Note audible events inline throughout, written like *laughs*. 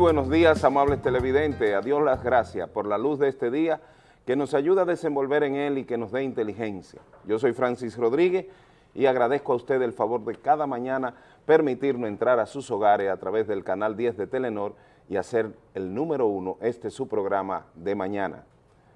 Buenos días, amables televidentes. A Dios las gracias por la luz de este día que nos ayuda a desenvolver en él y que nos dé inteligencia. Yo soy Francis Rodríguez y agradezco a usted el favor de cada mañana permitirnos entrar a sus hogares a través del canal 10 de Telenor y hacer el número uno, este su programa de mañana.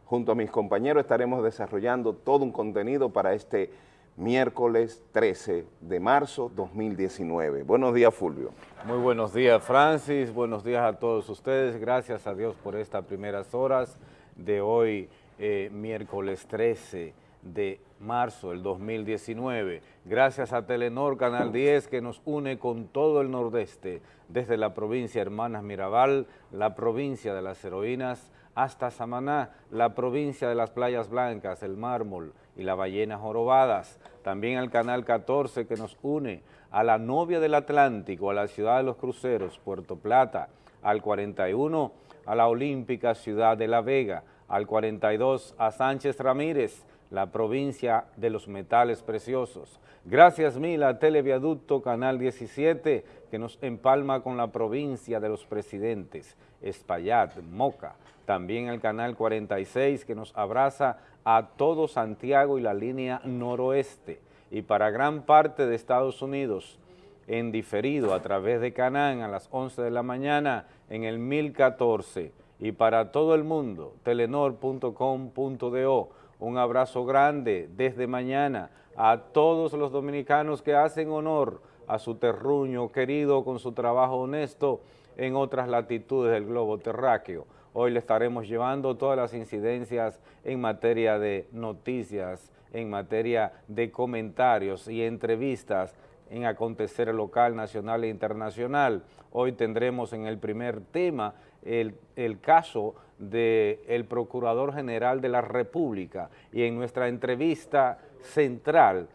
Junto a mis compañeros estaremos desarrollando todo un contenido para este miércoles 13 de marzo 2019. Buenos días, Fulvio. Muy buenos días, Francis. Buenos días a todos ustedes. Gracias a Dios por estas primeras horas de hoy, eh, miércoles 13 de marzo del 2019. Gracias a Telenor Canal 10 que nos une con todo el nordeste, desde la provincia Hermanas Mirabal, la provincia de las heroínas, hasta Samaná, la provincia de las playas blancas, el mármol y las ballenas jorobadas. También al Canal 14 que nos une a la novia del Atlántico, a la ciudad de los cruceros, Puerto Plata, al 41 a la olímpica ciudad de La Vega, al 42 a Sánchez Ramírez, la provincia de los metales preciosos. Gracias mil a Televiaducto Canal 17 que nos empalma con la provincia de los presidentes, Espaillat, Moca. También el Canal 46 que nos abraza a todo Santiago y la línea noroeste. Y para gran parte de Estados Unidos, en diferido a través de Canán a las 11 de la mañana en el 1014 y para todo el mundo, telenor.com.do. Un abrazo grande desde mañana a todos los dominicanos que hacen honor a su terruño querido con su trabajo honesto en otras latitudes del globo terráqueo. Hoy le estaremos llevando todas las incidencias en materia de noticias, en materia de comentarios y entrevistas en acontecer local, nacional e internacional. Hoy tendremos en el primer tema el, caso del Procurador General de la República y en nuestra entrevista central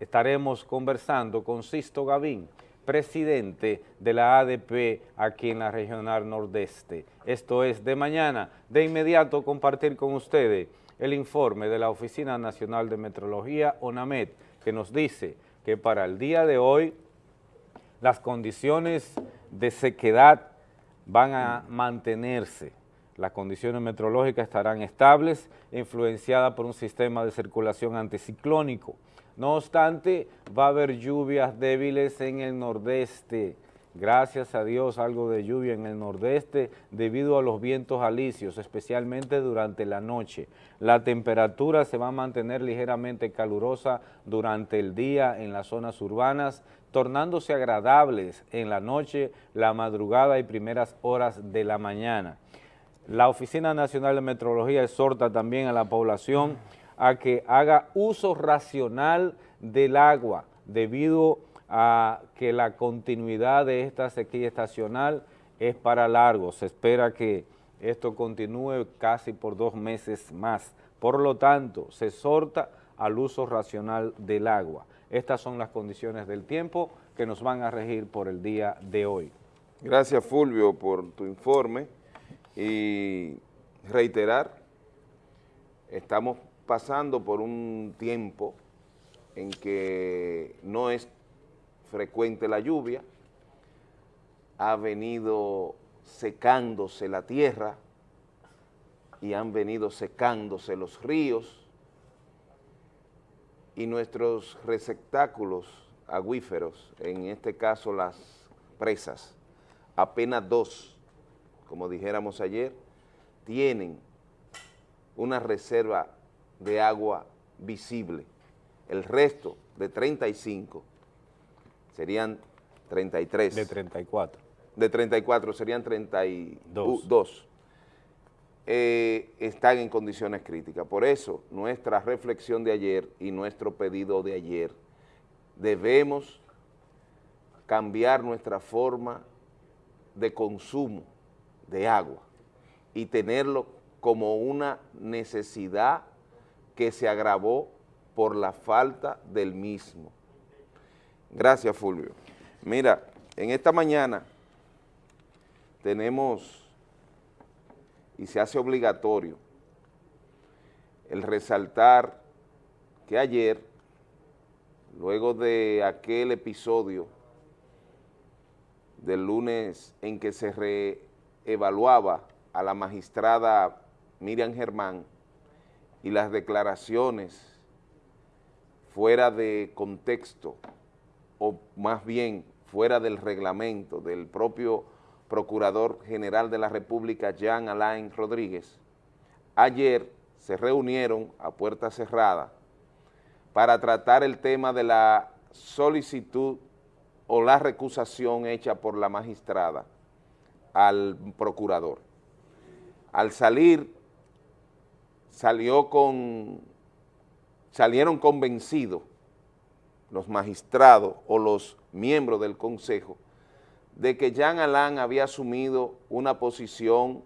estaremos conversando con Sisto Gavín, presidente de la ADP aquí en la Regional Nordeste. Esto es de mañana. De inmediato compartir con ustedes el informe de la Oficina Nacional de Metrología, ONAMED, que nos dice que para el día de hoy las condiciones de sequedad van a mantenerse. Las condiciones meteorológicas estarán estables, influenciadas por un sistema de circulación anticiclónico. No obstante, va a haber lluvias débiles en el nordeste, gracias a Dios algo de lluvia en el nordeste debido a los vientos alisios, especialmente durante la noche. La temperatura se va a mantener ligeramente calurosa durante el día en las zonas urbanas, tornándose agradables en la noche, la madrugada y primeras horas de la mañana. La Oficina Nacional de Meteorología exhorta también a la población a que haga uso racional del agua debido a que la continuidad de esta sequía estacional es para largo. Se espera que esto continúe casi por dos meses más. Por lo tanto, se exhorta al uso racional del agua. Estas son las condiciones del tiempo que nos van a regir por el día de hoy. Gracias Fulvio por tu informe y reiterar, estamos pasando por un tiempo en que no es frecuente la lluvia, ha venido secándose la tierra y han venido secándose los ríos y nuestros receptáculos acuíferos, en este caso las presas, apenas dos, como dijéramos ayer, tienen una reserva de agua visible. El resto de 35 serían 33. De 34. De 34 serían 32. Eh, están en condiciones críticas. Por eso, nuestra reflexión de ayer y nuestro pedido de ayer, debemos cambiar nuestra forma de consumo de agua y tenerlo como una necesidad que se agravó por la falta del mismo. Gracias, Fulvio. Mira, en esta mañana tenemos, y se hace obligatorio, el resaltar que ayer, luego de aquel episodio del lunes en que se evaluaba a la magistrada Miriam Germán y las declaraciones fuera de contexto o más bien fuera del reglamento del propio Procurador General de la República, Jean Alain Rodríguez, ayer se reunieron a puerta cerrada para tratar el tema de la solicitud o la recusación hecha por la magistrada al procurador. Al salir, salió con, salieron convencidos los magistrados o los miembros del Consejo de que Jean Alain había asumido una posición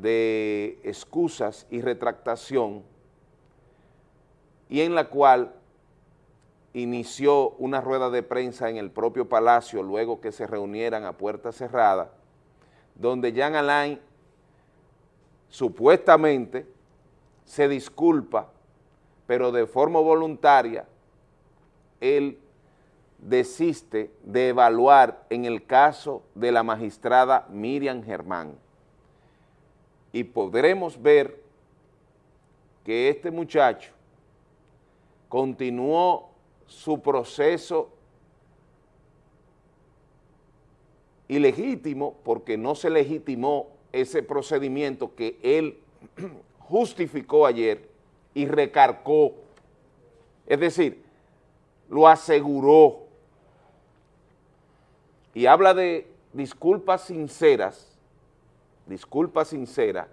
de excusas y retractación y en la cual inició una rueda de prensa en el propio Palacio luego que se reunieran a puerta cerrada, donde Jean Alain supuestamente se disculpa, pero de forma voluntaria, él desiste de evaluar en el caso de la magistrada Miriam Germán. Y podremos ver que este muchacho continuó su proceso ilegítimo porque no se legitimó ese procedimiento que él *clears throat* justificó ayer y recarcó, es decir, lo aseguró y habla de disculpas sinceras, disculpas sinceras,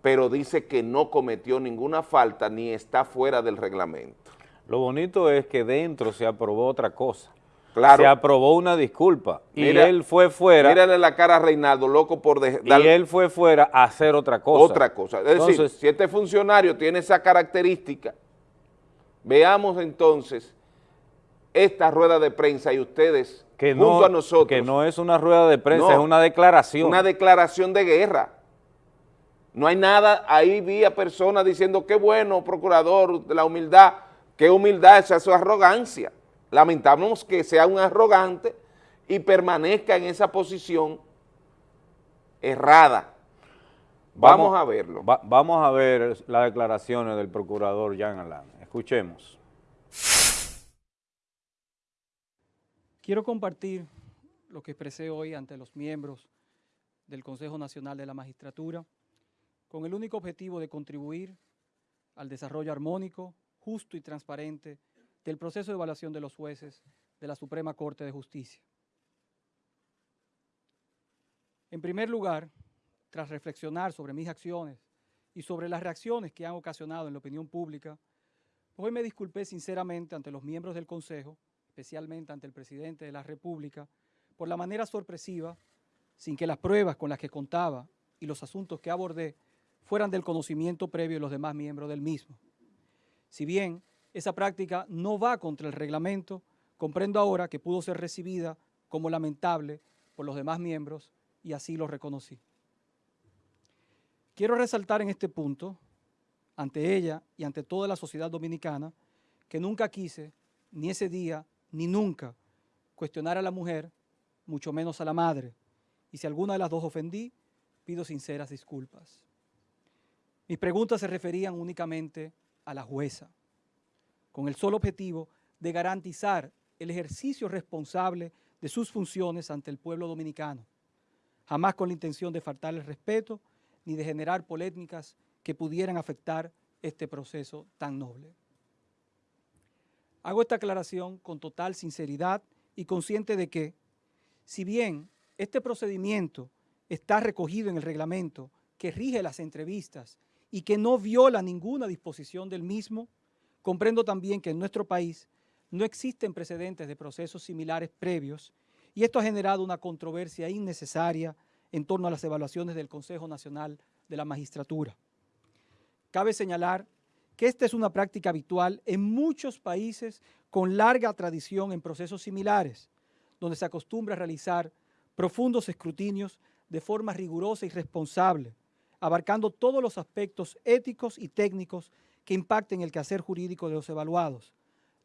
pero dice que no cometió ninguna falta ni está fuera del reglamento. Lo bonito es que dentro se aprobó otra cosa. Claro. Se aprobó una disculpa y él fue fuera. Mírale la cara a Reinaldo, loco por dejar. Y él fue fuera a hacer otra cosa. Otra cosa. Es decir, si este funcionario tiene esa característica, veamos entonces esta rueda de prensa y ustedes que junto a nosotros. Que no es una rueda de prensa, es una declaración. Una declaración de guerra. No hay nada, ahí vi a personas diciendo, qué bueno, procurador, de la humildad, qué humildad, esa es su arrogancia. Lamentamos que sea un arrogante y permanezca en esa posición errada. Vamos, a verlo. vamos a ver las declaraciones del procurador Jean Alain. Escuchemos. Quiero compartir lo que expresé hoy ante los miembros del Consejo Nacional de la Magistratura con el único objetivo de contribuir al desarrollo armónico, justo y transparente del proceso de evaluación de los jueces de la Suprema Corte de Justicia. En primer lugar, tras reflexionar sobre mis acciones y sobre las reacciones que han ocasionado en la opinión pública, hoy me disculpé sinceramente ante los miembros del Consejo especialmente ante el presidente de la República, por la manera sorpresiva, sin que las pruebas con las que contaba y los asuntos que abordé fueran del conocimiento previo de los demás miembros del mismo. Si bien esa práctica no va contra el reglamento, comprendo ahora que pudo ser recibida como lamentable por los demás miembros y así lo reconocí. Quiero resaltar en este punto, ante ella y ante toda la sociedad dominicana, que nunca quise, ni ese día, ni nunca cuestionar a la mujer, mucho menos a la madre. Y si alguna de las dos ofendí, pido sinceras disculpas. Mis preguntas se referían únicamente a la jueza, con el solo objetivo de garantizar el ejercicio responsable de sus funciones ante el pueblo dominicano, jamás con la intención de faltar el respeto ni de generar polémicas que pudieran afectar este proceso tan noble. Hago esta aclaración con total sinceridad y consciente de que, si bien este procedimiento está recogido en el reglamento que rige las entrevistas y que no viola ninguna disposición del mismo, comprendo también que en nuestro país no existen precedentes de procesos similares previos y esto ha generado una controversia innecesaria en torno a las evaluaciones del Consejo Nacional de la Magistratura. Cabe señalar que esta es una práctica habitual en muchos países con larga tradición en procesos similares, donde se acostumbra a realizar profundos escrutinios de forma rigurosa y responsable, abarcando todos los aspectos éticos y técnicos que impacten el quehacer jurídico de los evaluados.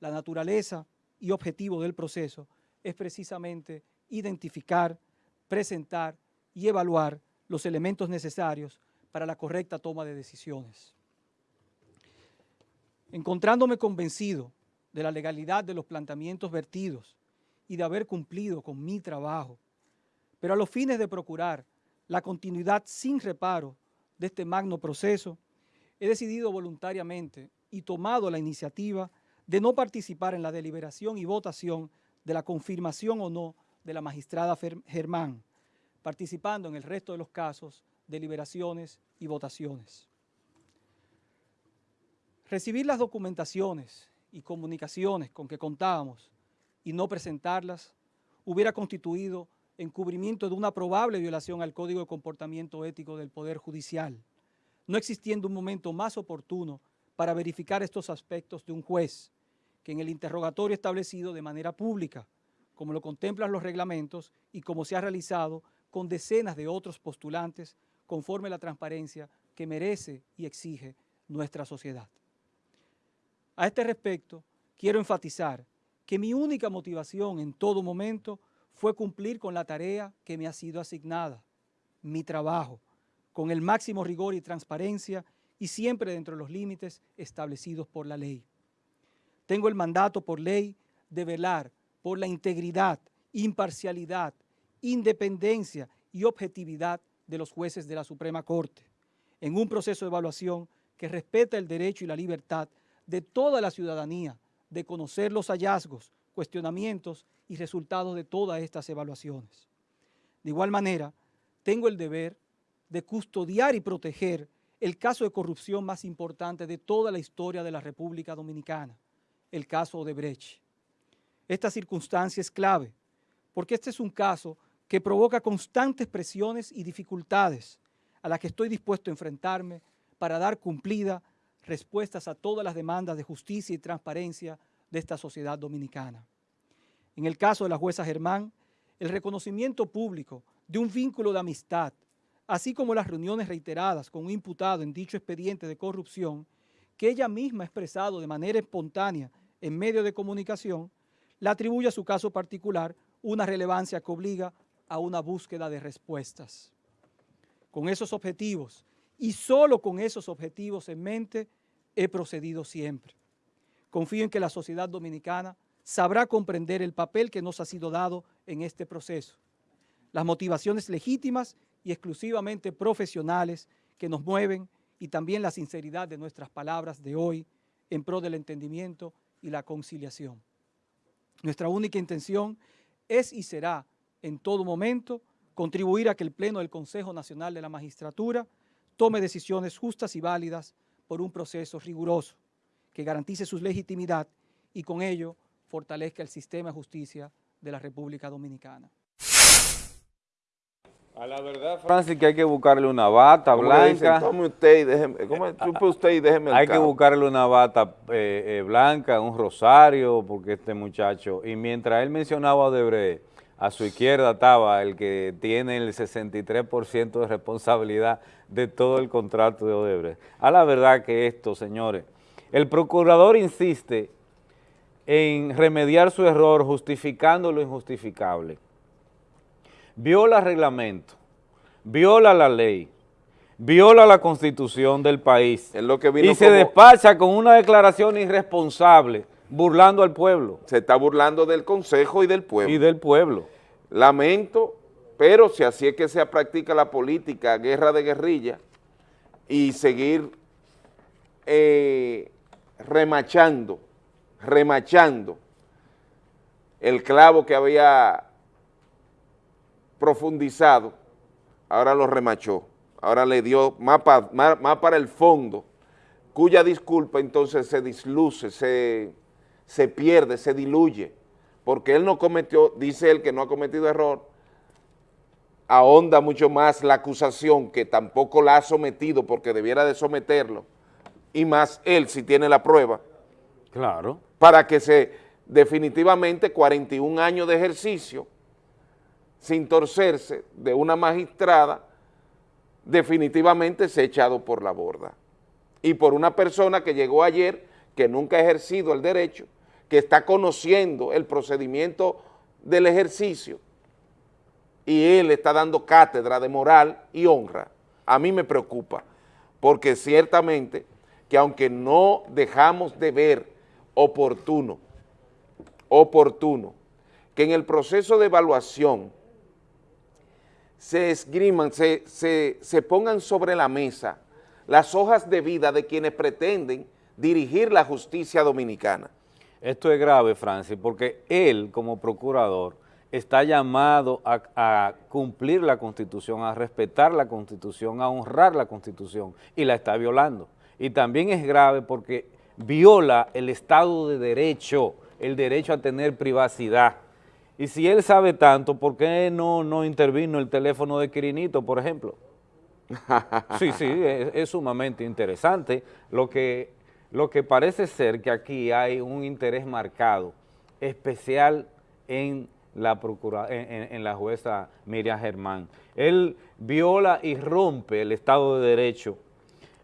La naturaleza y objetivo del proceso es precisamente identificar, presentar y evaluar los elementos necesarios para la correcta toma de decisiones. Encontrándome convencido de la legalidad de los planteamientos vertidos y de haber cumplido con mi trabajo, pero a los fines de procurar la continuidad sin reparo de este magno proceso, he decidido voluntariamente y tomado la iniciativa de no participar en la deliberación y votación de la confirmación o no de la magistrada Germán, participando en el resto de los casos, deliberaciones y votaciones. Recibir las documentaciones y comunicaciones con que contábamos y no presentarlas hubiera constituido encubrimiento de una probable violación al Código de Comportamiento Ético del Poder Judicial, no existiendo un momento más oportuno para verificar estos aspectos de un juez, que en el interrogatorio establecido de manera pública, como lo contemplan los reglamentos y como se ha realizado con decenas de otros postulantes conforme la transparencia que merece y exige nuestra sociedad. A este respecto, quiero enfatizar que mi única motivación en todo momento fue cumplir con la tarea que me ha sido asignada, mi trabajo, con el máximo rigor y transparencia y siempre dentro de los límites establecidos por la ley. Tengo el mandato por ley de velar por la integridad, imparcialidad, independencia y objetividad de los jueces de la Suprema Corte, en un proceso de evaluación que respeta el derecho y la libertad de toda la ciudadanía de conocer los hallazgos, cuestionamientos y resultados de todas estas evaluaciones. De igual manera, tengo el deber de custodiar y proteger el caso de corrupción más importante de toda la historia de la República Dominicana, el caso Odebrecht. Esta circunstancia es clave, porque este es un caso que provoca constantes presiones y dificultades a las que estoy dispuesto a enfrentarme para dar cumplida respuestas a todas las demandas de justicia y transparencia de esta sociedad dominicana. En el caso de la jueza Germán, el reconocimiento público de un vínculo de amistad, así como las reuniones reiteradas con un imputado en dicho expediente de corrupción, que ella misma ha expresado de manera espontánea en medio de comunicación, le atribuye a su caso particular una relevancia que obliga a una búsqueda de respuestas. Con esos objetivos y solo con esos objetivos en mente he procedido siempre. Confío en que la sociedad dominicana sabrá comprender el papel que nos ha sido dado en este proceso, las motivaciones legítimas y exclusivamente profesionales que nos mueven y también la sinceridad de nuestras palabras de hoy en pro del entendimiento y la conciliación. Nuestra única intención es y será en todo momento contribuir a que el Pleno del Consejo Nacional de la Magistratura tome decisiones justas y válidas por un proceso riguroso que garantice su legitimidad y con ello fortalezca el sistema de justicia de la República Dominicana. A la verdad, Francis, que hay que buscarle una bata blanca. tome usted y déjeme, ¿cómo usted y déjeme Hay que buscarle una bata eh, eh, blanca, un rosario, porque este muchacho, y mientras él mencionaba a Odebrecht, a su izquierda estaba el que tiene el 63% de responsabilidad de todo el contrato de Odebrecht. A la verdad que esto, señores, el procurador insiste en remediar su error justificando lo injustificable. Viola reglamento, viola la ley, viola la constitución del país y se despacha con una declaración irresponsable burlando al pueblo. Se está burlando del Consejo y del pueblo. Y del pueblo. Lamento, pero si así es que se practica la política, guerra de guerrilla, y seguir eh, remachando, remachando el clavo que había profundizado, ahora lo remachó, ahora le dio más, para el fondo, cuya disculpa entonces se disluce, se se pierde, se diluye, porque él no cometió, dice él que no ha cometido error, ahonda mucho más la acusación que tampoco la ha sometido porque debiera de someterlo, y más él si tiene la prueba. Claro. Para que se, definitivamente 41 años de ejercicio, sin torcerse de una magistrada, definitivamente se ha echado por la borda. Y por una persona que llegó ayer, que nunca ha ejercido el derecho, que está conociendo el procedimiento del ejercicio y él está dando cátedra de moral y honra, a mí me preocupa, porque ciertamente que aunque no dejamos de ver oportuno, oportuno, que en el proceso de evaluación se esgriman, se, se, pongan sobre la mesa las hojas de vida de quienes pretenden dirigir la justicia dominicana. Esto es grave, Francis, porque él, como procurador, está llamado a, cumplir la Constitución, a respetar la Constitución, a honrar la Constitución, y la está violando. Y también es grave porque viola el Estado de Derecho, el derecho a tener privacidad. Y si él sabe tanto, ¿por qué no, no intervino el teléfono de Quirinito, por ejemplo? *laughs* Sí, sí, es, sumamente interesante. Lo que, lo que parece ser que aquí hay un interés marcado, especial en la, procura, en, la jueza Miriam Germán. Él viola y rompe el Estado de Derecho,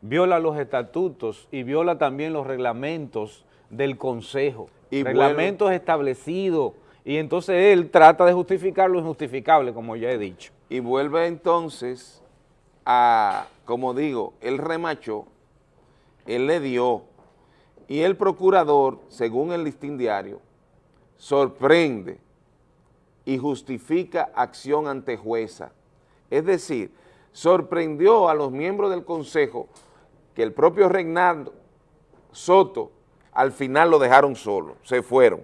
viola los estatutos y viola también los reglamentos del Consejo, y reglamentos establecidos, y entonces él trata de justificar lo injustificable, como ya he dicho. Y vuelve entonces a, como digo, él remachó, él le dio, y el procurador, según el listín diario, sorprende y justifica acción ante jueza. Es decir, sorprendió a los miembros del Consejo que el propio Regnando Soto al final lo dejaron solo, se fueron.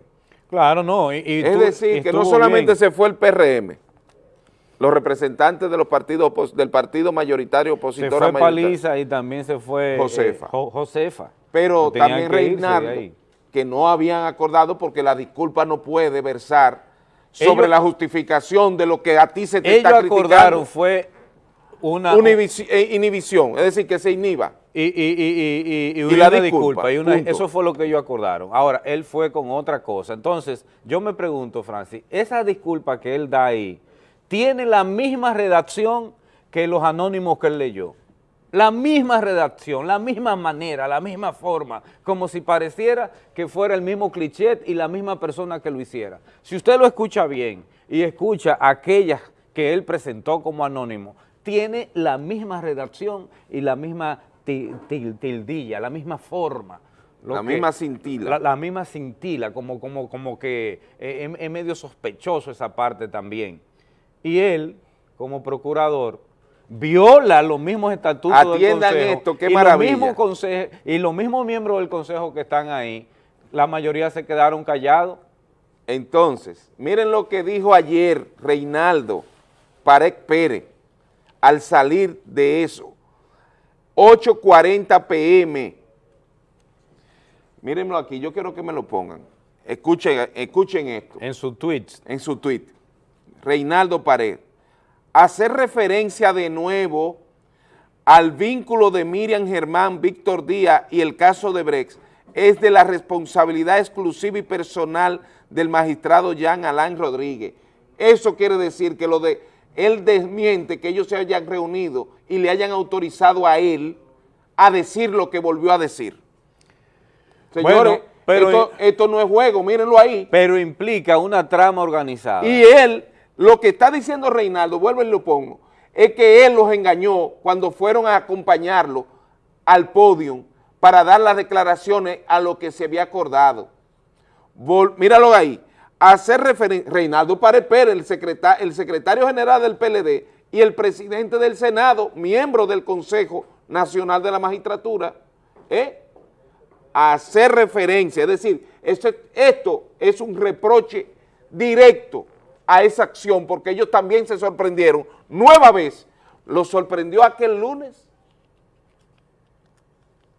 Claro, no. es decir, que no solamente se fue el PRM, los representantes de los partidos del partido mayoritario opositor. Se fue Paliza y también se fue Josefa. Eh, Josefa. Pero también Reinaldo, que no habían acordado porque la disculpa no puede versar sobre la justificación de lo que a ti se te está criticando. Ellos acordaron fue una... Eh, inhibición, es decir, que se inhiba. Y, y, y, y una disculpa, y eso fue lo que ellos acordaron. Ahora, él fue con otra cosa. Entonces, yo me pregunto, Francis, esa disculpa que él da ahí, ¿tiene la misma redacción que los anónimos que él leyó? La misma redacción, la misma manera, la misma forma, como si pareciera que fuera el mismo cliché y la misma persona que lo hiciera. Si usted lo escucha bien y escucha aquellas que él presentó como anónimo, tiene la misma redacción y la misma tildilla, la misma forma. la misma cintila. La, misma cintila, como, como, como que eh, es, medio sospechoso esa parte también. Y él, como procurador, viola los mismos estatutos Atiendan del Consejo. esto, qué y maravilla. Los y los mismos miembros del Consejo que están ahí, la mayoría se quedaron callados. Entonces, miren lo que dijo ayer Reinaldo Parek Pérez al salir de eso. 8.40 pm. Mírenlo aquí, yo quiero que me lo pongan. Escuchen, escuchen esto. En su tweet. En su tweet. Reinaldo Pared. Hacer referencia de nuevo al vínculo de Miriam Germán, Víctor Díaz y el caso de Brex es de la responsabilidad exclusiva y personal del magistrado Jean Alain Rodríguez. Eso quiere decir que lo de él desmiente que ellos se hayan reunido y le hayan autorizado a él a decir lo que volvió a decir. Señores, pero, esto, no es juego, mírenlo ahí. Pero implica una trama organizada. Y él, lo que está diciendo Reinaldo, vuelvo y lo pongo, es que él los engañó cuando fueron a acompañarlo al podio para dar las declaraciones a lo que se había acordado. míralo ahí hacer referencia, Reinaldo Párez Pérez, el, secretario, general del PLD y el presidente del Senado, miembro del Consejo Nacional de la Magistratura, ¿eh? hacer referencia, es decir, esto es un reproche directo a esa acción, porque ellos también se sorprendieron, nueva vez, lo sorprendió aquel lunes,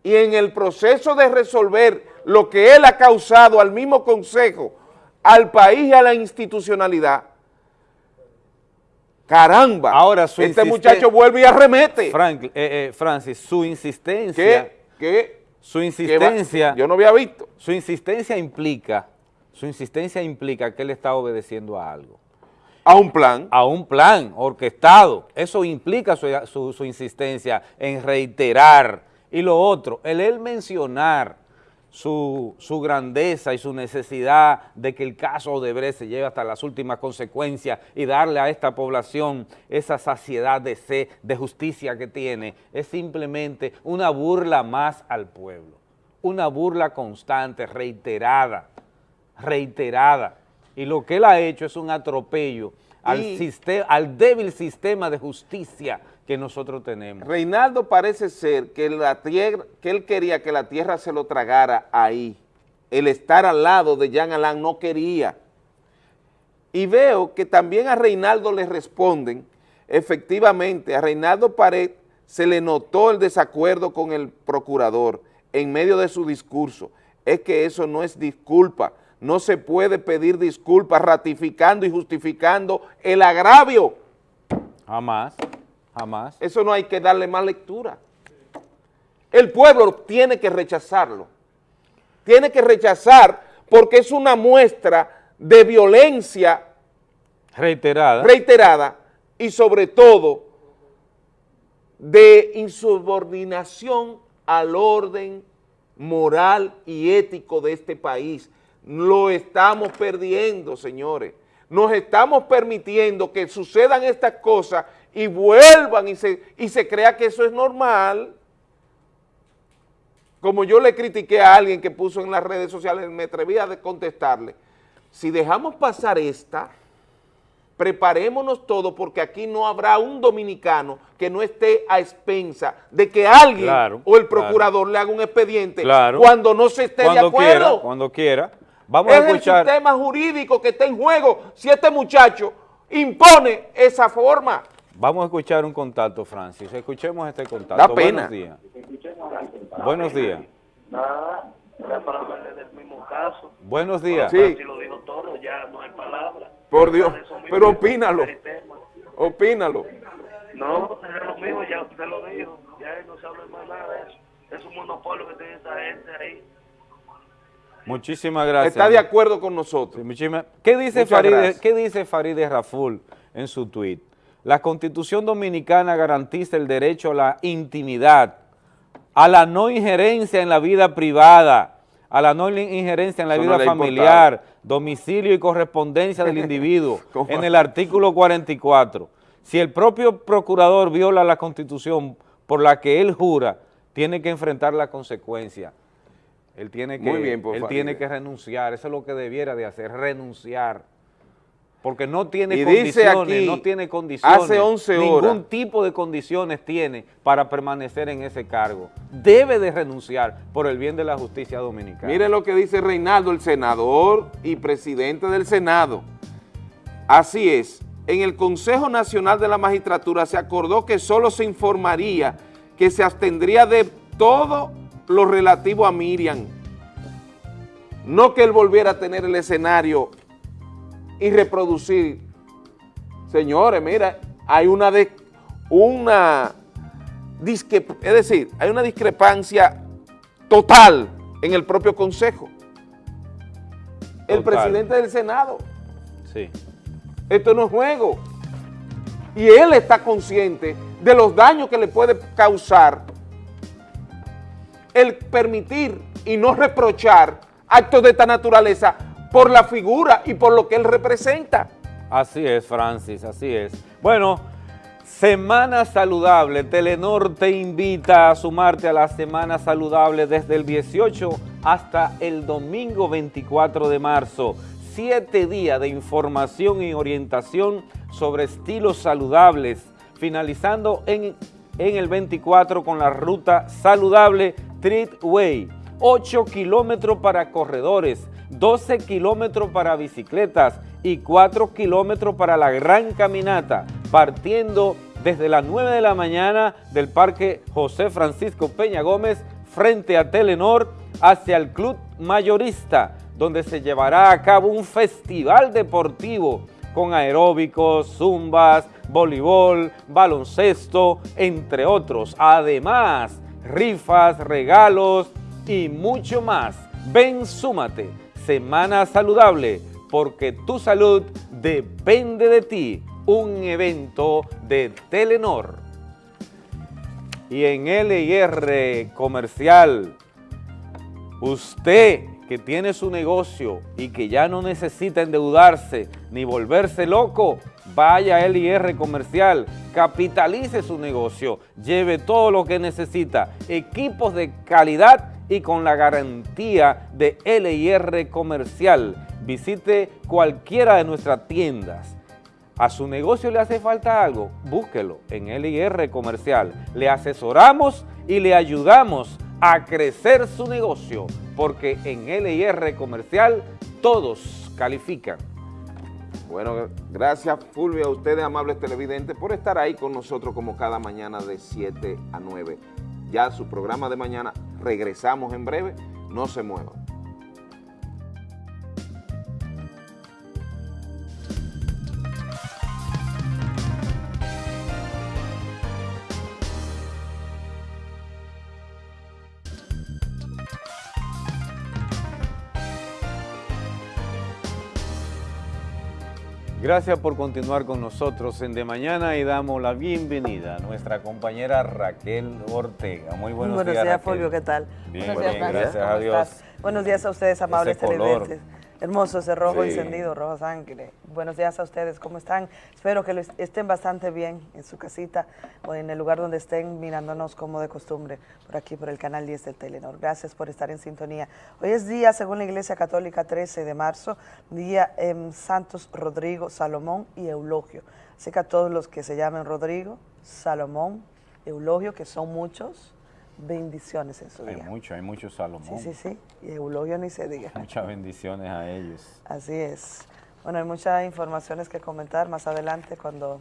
y en el proceso de resolver lo que él ha causado al mismo Consejo al país y a la institucionalidad, caramba, Ahora, este muchacho vuelve y arremete. Frank, eh, eh, Francis, su insistencia... ¿Qué? Su insistencia... yo no había visto. Su insistencia implica, su insistencia implica que él está obedeciendo a algo. A un plan. A un plan orquestado. Eso implica su, insistencia en reiterar. Y lo otro, el él mencionar su, grandeza y su necesidad de que el caso Odebrecht se lleve hasta las últimas consecuencias y darle a esta población esa saciedad de sed, de justicia que tiene, es simplemente una burla más al pueblo, una burla constante, reiterada, reiterada. Y lo que él ha hecho es un atropello al, al débil sistema de justicia que nosotros tenemos. Reinaldo parece ser que, la tierra, que él quería que la tierra se lo tragara ahí. El estar al lado de Jean Alain no quería. Y veo que también a Reinaldo le responden, efectivamente, a Reinaldo Pared se le notó el desacuerdo con el procurador en medio de su discurso. Es que eso no es disculpa, no se puede pedir disculpas ratificando y justificando el agravio. Jamás. Jamás. Eso no hay que darle más lectura. El pueblo tiene que rechazarlo. Tiene que rechazar porque es una muestra de violencia reiterada, reiterada y sobre todo de insubordinación al orden moral y ético de este país. Lo estamos perdiendo, señores. Nos estamos permitiendo que sucedan estas cosas y vuelvan y se, y se crea que eso es normal. Como yo le critiqué a alguien que puso en las redes sociales, me atreví a contestarle, si dejamos pasar esta, preparémonos todos porque aquí no habrá un dominicano que no esté a expensa de que alguien o el procurador le haga un expediente cuando no se esté de acuerdo. cuando quiera. Vamos es a escuchar. el sistema jurídico que está en juego si este muchacho impone esa forma. Vamos a escuchar un contacto, Francis. Escuchemos este contacto. Da pena. Buenos días. Buenos días. Nada, era para hablarle del mismo caso. Buenos días. Sí. Si lo dijo todo, ya no hay palabra. Por Dios, pero opínalo. Opínalo. No, es lo mismo, ya usted lo dijo. Ya no se habla más nada de eso. Es un monopolio que tiene esa gente ahí. Muchísimas gracias. Está de acuerdo con nosotros. ¿Qué dice, Farideh, ¿Qué dice Farideh Raful en su tuit? La Constitución Dominicana garantiza el derecho a la intimidad, a la no injerencia en la vida privada, a la no injerencia en la vida familiar, domicilio y correspondencia del individuo, *laughs* en el artículo 44. Si el propio procurador viola la Constitución por la que él jura, tiene que enfrentar la consecuencia. Él tiene que, él tiene que renunciar, eso es lo que debiera de hacer, renunciar porque no tiene condiciones, no tiene condiciones, hace 11 horas, ningún tipo de condiciones tiene para permanecer en ese cargo. Debe de renunciar por el bien de la justicia dominicana. Mire lo que dice Reinaldo, el senador y presidente del Senado. Así es, en el Consejo Nacional de la Magistratura se acordó que solo se informaría que se abstendría de todo lo relativo a Miriam, no que él volviera a tener el escenario y reproducir. Señores, mira, hay una, de, una es decir, hay una discrepancia total en el propio Consejo. El presidente del Senado. Sí. Esto no es juego. Y él está consciente de los daños que le puede causar el permitir y no reprochar actos de esta naturaleza por la figura y por lo que él representa. Así es, Francis, así es. Bueno, Semana Saludable, Telenor te invita a sumarte a la Semana Saludable desde el 18 hasta el domingo 24 de marzo. Siete días de información y orientación sobre estilos saludables, finalizando en, el 24 con la ruta saludable Treat Way. 8 kilómetros para corredores, 12 kilómetros para bicicletas y 4 kilómetros para la gran caminata, partiendo desde las 9 de la mañana del Parque José Francisco Peña Gómez frente a Telenor hacia el Club Mayorista, donde se llevará a cabo un festival deportivo con aeróbicos, zumbas, voleibol, baloncesto, entre otros. Además, rifas, regalos y mucho más. Ven, súmate Semana Saludable, porque tu salud depende de ti. Un evento de Telenor. Y en LIR Comercial, Usted que tiene su negocio y que ya no necesita endeudarse ni volverse loco, vaya a LIR Comercial, capitalice su negocio, lleve todo lo que necesita, equipos de calidad y con la garantía de LIR Comercial. Visite cualquiera de nuestras tiendas. ¿A su negocio le hace falta algo? Búsquelo en LIR Comercial. Le asesoramos y le ayudamos a crecer su negocio, porque en LIR Comercial todos califican. Bueno, gracias Fulvio, a ustedes amables televidentes por estar ahí con nosotros como cada mañana de 7 a 9. Ya su programa de mañana, regresamos en breve, no se muevan. Gracias por continuar con nosotros en De Mañana y damos la bienvenida a nuestra compañera Raquel Ortega. Muy buenos, buenos días, días Fulvio, ¿qué tal? Bien, buenos días, gracias a Dios. Buenos días a ustedes, amables televidentes. Hermoso ese rojo encendido, rojo sangre. Buenos días a ustedes, ¿cómo están? Espero que estén bastante bien en su casita o en el lugar donde estén mirándonos como de costumbre, por aquí, por el canal 10 del Telenor. Gracias por estar en sintonía. Hoy es día, según la Iglesia Católica, 13 de marzo, día en Santos Rodrigo, Salomón y Eulogio. Así que a todos los que se llamen Rodrigo, Salomón, Eulogio, que son muchos, bendiciones en su hay día. Hay mucho, hay mucho Salomón. Sí, sí, sí, y Eulogio ni se diga. *laughs* Muchas bendiciones a ellos. Así es. Bueno, hay muchas informaciones que comentar más adelante cuando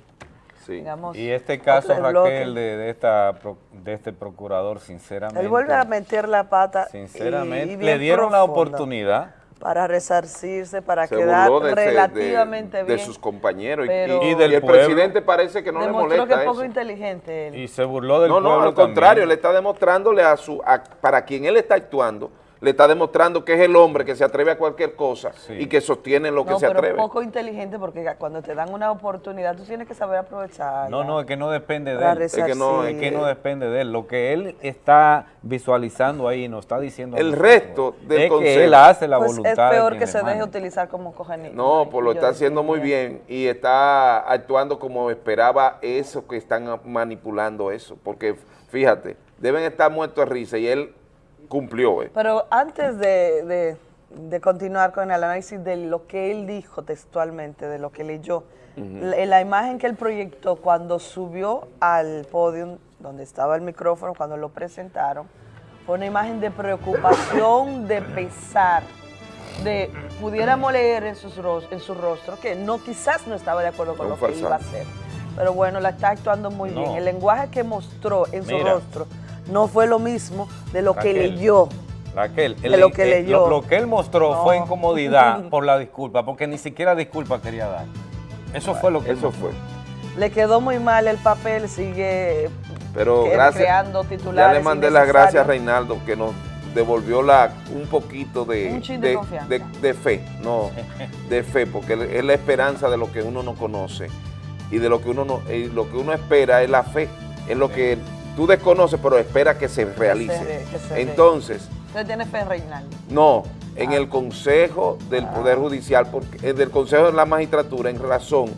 sí. Y este caso, Raquel, de, esta, de este procurador, sinceramente... Él vuelve a meter la pata Sinceramente, le dieron la oportunidad para resarcirse, para quedar relativamente bien. De sus compañeros y, del el presidente parece que no le molesta que es poco inteligente Y se burló del no, pueblo No, no, al contrario, le está demostrándole a su, para quien él está actuando, le está demostrando que es el hombre que se atreve a cualquier cosa y que sostiene lo que se atreve. No, poco inteligente porque cuando te dan una oportunidad tú tienes que saber aprovechar. No, no, es que no depende de él. Es que no, es que no depende de él. Lo que él está visualizando ahí nos está diciendo... El resto del es que él hace la pues voluntad es peor que se deje utilizar como cogenito. No, pues lo está haciendo muy bien y está actuando como esperaba eso que están manipulando eso. Porque fíjate, deben estar muertos de risa y él cumplió. Eh. Pero antes de, continuar con el análisis de lo que él dijo textualmente, de lo que leyó, la, imagen que él proyectó cuando subió al podio, donde estaba el micrófono, cuando lo presentaron, fue una imagen de preocupación, de pesar, de pudiéramos leer en, sus, en su rostro que no quizás no estaba de acuerdo con lo que iba a hacer. Pero bueno, la está actuando muy bien. El lenguaje que mostró en su rostro no fue lo mismo de lo que leyó. Raquel, de lo que leyó. Lo, que él mostró fue incomodidad *laughs* por la disculpa, porque ni siquiera disculpa quería dar. Eso fue lo que Eso fue. Le quedó muy mal el papel, sigue Pero creando titulares. Ya le mandé las gracias a Reinaldo que nos devolvió la, un poquito de, de, fe, no, *laughs* de fe, porque es la esperanza de lo que uno no conoce y de lo que uno no, lo que uno espera es la fe, es lo que tú desconoces, pero espera que se realice. Entonces... ¿Usted tiene fe en Reinaldo? No, en el Consejo del ah. Poder Judicial, porque, del Consejo de la Magistratura, en razón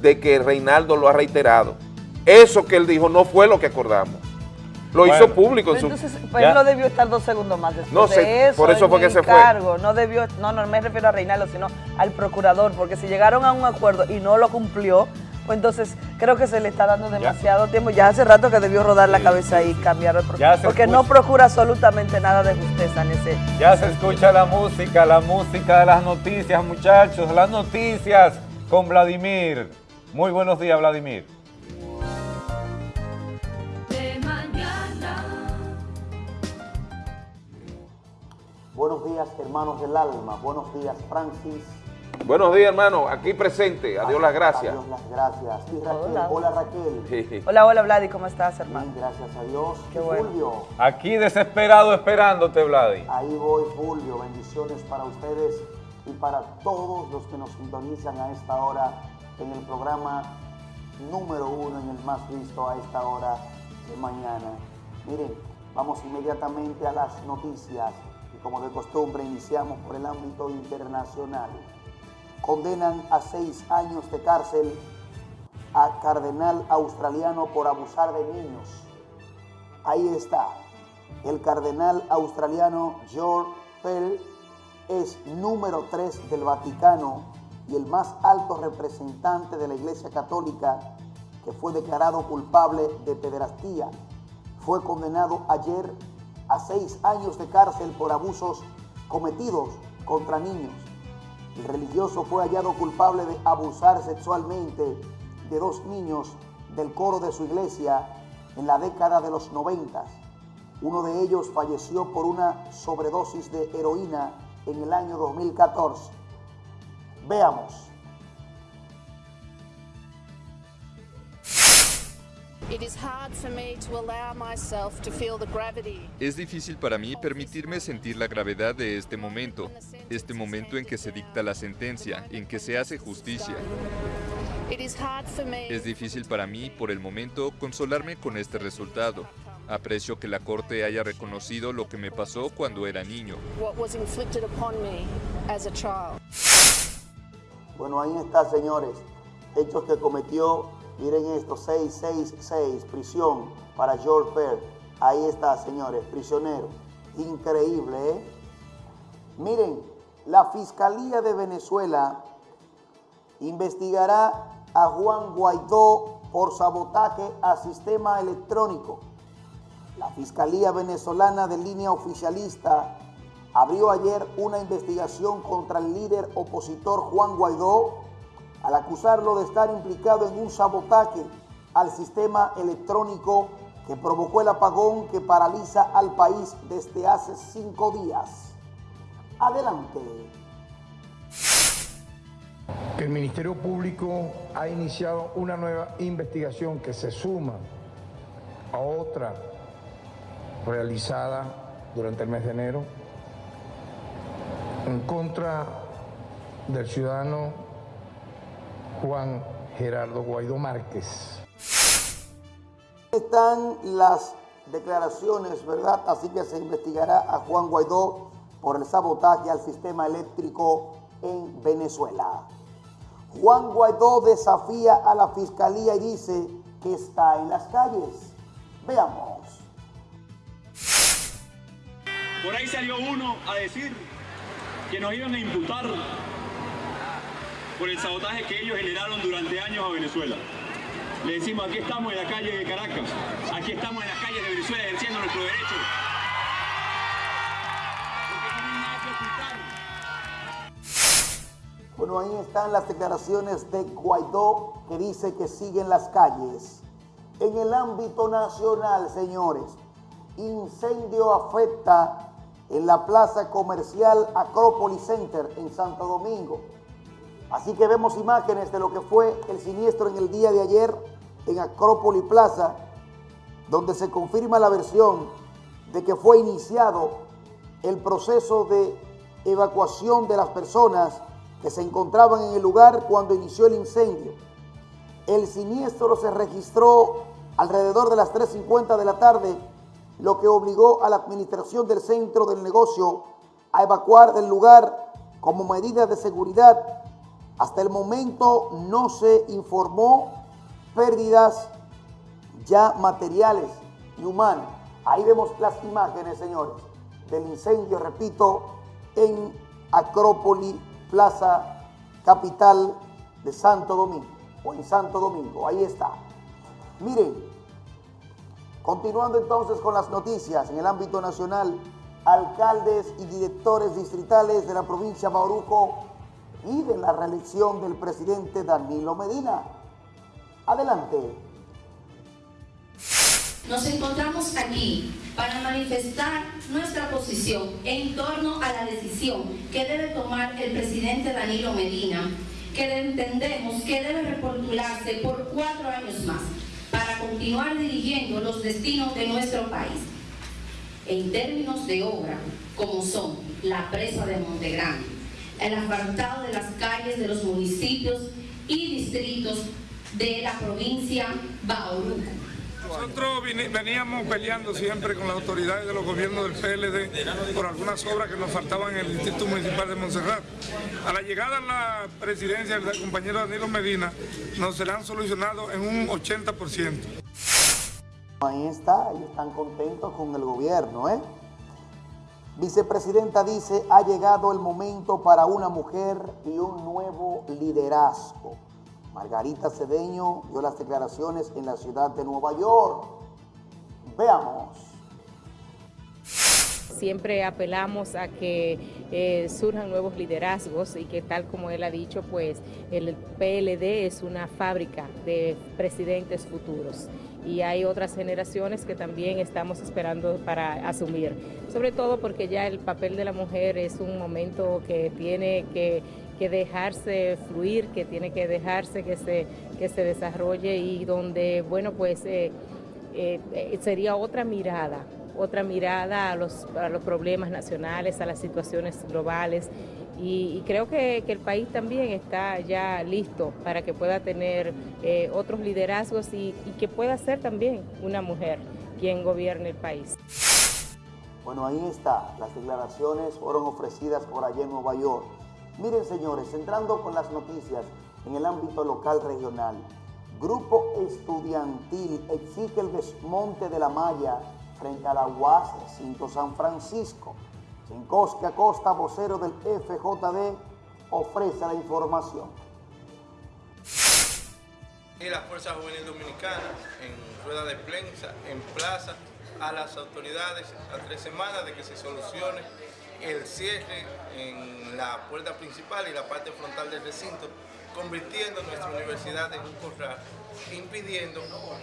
de que Reinaldo lo ha reiterado. Eso que él dijo no fue lo que acordamos. Lo hizo público. En su... Entonces, pues él no debió estar dos segundos más después no, de eso. Por eso fue que se fue. No debió, no, no me refiero a Reinaldo, sino al procurador, porque si llegaron a un acuerdo y no lo cumplió, pues entonces creo que se le está dando demasiado tiempo. Ya hace rato que debió rodar la cabeza y cambiar el procedimiento. Porque no procura absolutamente nada de justeza en ese... Ya se escucha la música, la música de las noticias, muchachos. Las noticias con Vladimir. Muy buenos días, Vladimir. Buenos días, hermanos del alma. Buenos días, Francis. Buenos días, hermano. Aquí presente. Adiós las gracias. Adiós las gracias. hola. Raquel. hola, hola, Vladi. ¿Cómo estás, hermano? gracias a Dios. Qué bueno. Fulvio. Aquí desesperado esperándote, Vladi. Ahí voy, Fulvio. Bendiciones para ustedes y para todos los que nos sintonizan a esta hora en el programa número uno, en el más visto a esta hora de mañana. Miren, vamos inmediatamente a las noticias como de costumbre iniciamos por el ámbito internacional. Condenan a seis años de cárcel a cardenal australiano por abusar de niños. Ahí está. El cardenal australiano George Pell es número 3 del Vaticano y el más alto representante de la Iglesia Católica que fue declarado culpable de pederastía. Fue condenado ayer a seis años de cárcel por abusos cometidos contra niños. El religioso fue hallado culpable de abusar sexualmente de dos niños del coro de su iglesia en la década de los noventas. Uno de ellos falleció por una sobredosis de heroína en el año 2014. Veamos. Es difícil para mí permitirme sentir la gravedad de este momento, este momento en que se dicta la sentencia, en que se hace justicia. Es difícil para mí, por el momento, consolarme con este resultado. Aprecio que la Corte haya reconocido lo que me pasó cuando era niño. Bueno, ahí está, señores. Hechos que cometió Miren esto, 666, prisión para George Pearl. Ahí está, señores, prisionero. Increíble, ¿eh? Miren, la Fiscalía de Venezuela investigará a Juan Guaidó por sabotaje a sistema electrónico. La Fiscalía Venezolana de línea oficialista abrió ayer una investigación contra el líder opositor Juan Guaidó al acusarlo de estar implicado en un sabotaje al sistema electrónico que provocó el apagón que paraliza al país desde hace cinco días. Adelante. El Ministerio Público ha iniciado una nueva investigación que se suma a otra realizada durante el mes de enero en contra del ciudadano Juan Gerardo Guaidó Márquez. Están las declaraciones, ¿verdad? Así que se investigará a Juan Guaidó por el sabotaje al sistema eléctrico en Venezuela. Juan Guaidó desafía a la fiscalía y dice que está en las calles. Veamos. Por ahí salió uno a decir que nos iban a imputar por el sabotaje que ellos generaron durante años a Venezuela. Le decimos, aquí estamos en la calle de Caracas, aquí estamos en las calles de Venezuela ejerciendo nuestro derecho. Bueno, ahí están las declaraciones de Guaidó que dice que siguen las calles. En el ámbito nacional, señores, incendio afecta en la plaza comercial Acrópolis Center en Santo Domingo. Así que vemos imágenes de lo que fue el siniestro en el día de ayer en Acrópolis Plaza, donde se confirma la versión de que fue iniciado el proceso de evacuación de las personas que se encontraban en el lugar cuando inició el incendio. El siniestro se registró alrededor de las 3.50 de la tarde, lo que obligó a la administración del centro del negocio a evacuar del lugar como medida de seguridad hasta el momento no se informó pérdidas ya materiales y humanas. Ahí vemos las imágenes, señores, del incendio, repito, en Acrópolis, Plaza Capital de Santo Domingo, o en Santo Domingo, ahí está. Miren, continuando entonces con las noticias en el ámbito nacional, alcaldes y directores distritales de la provincia de Bauruco y de la reelección del presidente Danilo Medina. Adelante. Nos encontramos aquí para manifestar nuestra posición en torno a la decisión que debe tomar el presidente Danilo Medina, que entendemos que debe repostularse por cuatro años más para continuar dirigiendo los destinos de nuestro país. En términos de obra, como son la presa de Montegrande, el asfaltado de las calles de los municipios y distritos de la provincia Bauruco. Nosotros veníamos peleando siempre con las autoridades de los gobiernos del PLD por algunas obras que nos faltaban en el Distrito Municipal de Montserrat. A la llegada a la presidencia del compañero Danilo Medina, nos serán solucionados en un 80%. Ahí está, ellos están contentos con el gobierno, ¿eh? Vicepresidenta dice, ha llegado el momento para una mujer y un nuevo liderazgo. Margarita Cedeño dio las declaraciones en la ciudad de Nueva York. Veamos. Siempre apelamos a que eh, surjan nuevos liderazgos y que tal como él ha dicho, pues el PLD es una fábrica de presidentes futuros y hay otras generaciones que también estamos esperando para asumir, sobre todo porque ya el papel de la mujer es un momento que tiene que, dejarse fluir, que tiene que dejarse que se, que se desarrolle y donde, bueno, pues eh, eh, sería otra mirada otra mirada a los, a los problemas nacionales, a las situaciones globales y, creo que, el país también está ya listo para que pueda tener eh, otros liderazgos y, que pueda ser también una mujer quien gobierne el país. Bueno, ahí está, las declaraciones fueron ofrecidas por allá en Nueva York. Miren señores, entrando con las noticias en el ámbito local regional, Grupo Estudiantil exige el desmonte de la malla frente a la UAS Cinto San Francisco. Sinkowski Acosta, vocero del FJD, ofrece la información. Y la Fuerza Juvenil Dominicana, en rueda de prensa, en plaza, a las autoridades a tres semanas de que se solucione el cierre en la puerta principal y la parte frontal del recinto, convirtiendo nuestra universidad en un corral, impidiendo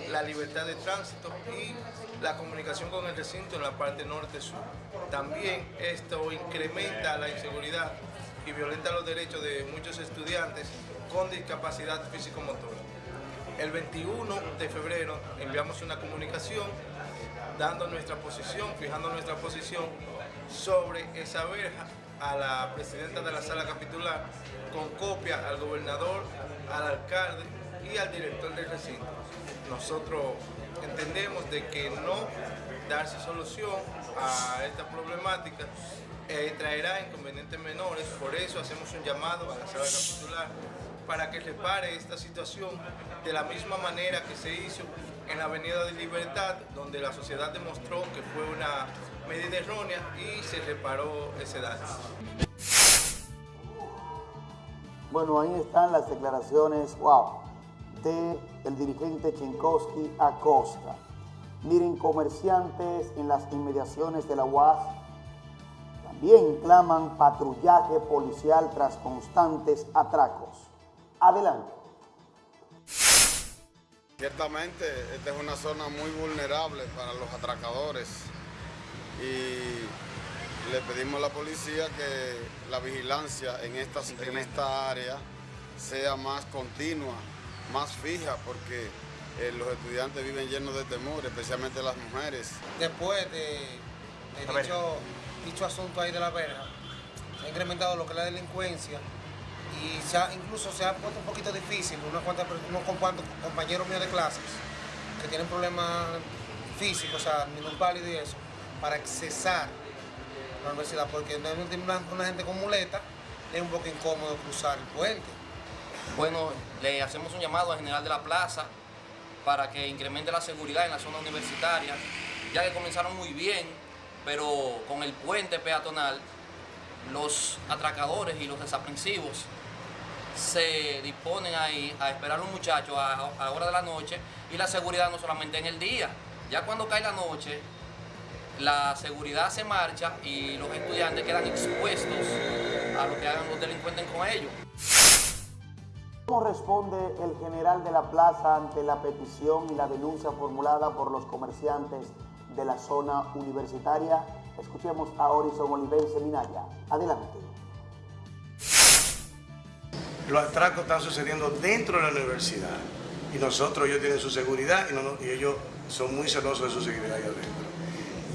la libertad de tránsito y la comunicación con el recinto en la parte norte-sur. También esto incrementa la inseguridad y violenta los derechos de muchos estudiantes con discapacidad físico-motora. El 21 de febrero enviamos una comunicación dando nuestra posición, fijando nuestra posición sobre esa verja a la presidenta de la sala capitular con copia al gobernador, al alcalde y al director del recinto. Nosotros entendemos de que no darse solución a esta problemática eh, traerá inconvenientes menores, por eso hacemos un llamado a la sala capitular para que repare esta situación de la misma manera que se hizo en la Avenida de Libertad, donde la sociedad demostró que fue una medida errónea y se reparó ese daño. Bueno, ahí están las declaraciones, wow, de el dirigente Chinkowski Acosta. Miren, comerciantes en las inmediaciones de la UAS también claman patrullaje policial tras constantes atracos. Adelante. Ciertamente, esta es una zona muy vulnerable para los atracadores y le pedimos a la policía que la vigilancia en esta, en esta área sea más continua, más fija, porque eh, los estudiantes viven llenos de temor, especialmente las mujeres. Después de, dicho, asunto ahí de la verja, se ha incrementado lo que es la delincuencia y incluso se ha puesto un poquito difícil unos cuantos, compañeros míos de clases que tienen problemas físicos, o sea, ningún pálido y eso, para accesar la universidad, porque una, una gente con muleta es un poco incómodo cruzar el puente. Bueno, le hacemos un llamado al general de la plaza para que incremente la seguridad en la zona universitaria, ya que comenzaron muy bien, pero con el puente peatonal, los atracadores y los desaprensivos se disponen ahí a esperar a los muchachos a, la hora de la noche y la seguridad no solamente en el día. Ya cuando cae la noche, la seguridad se marcha y los estudiantes quedan expuestos a lo que hagan los delincuentes con ellos. ¿Cómo responde el general de la plaza ante la petición y la denuncia formulada por los comerciantes de la zona universitaria? Escuchemos a Horizon Olivense Minaya. Adelante. Los atracos están sucediendo dentro de la universidad y nosotros, ellos tienen su seguridad y, ellos son muy celosos de su seguridad ahí adentro.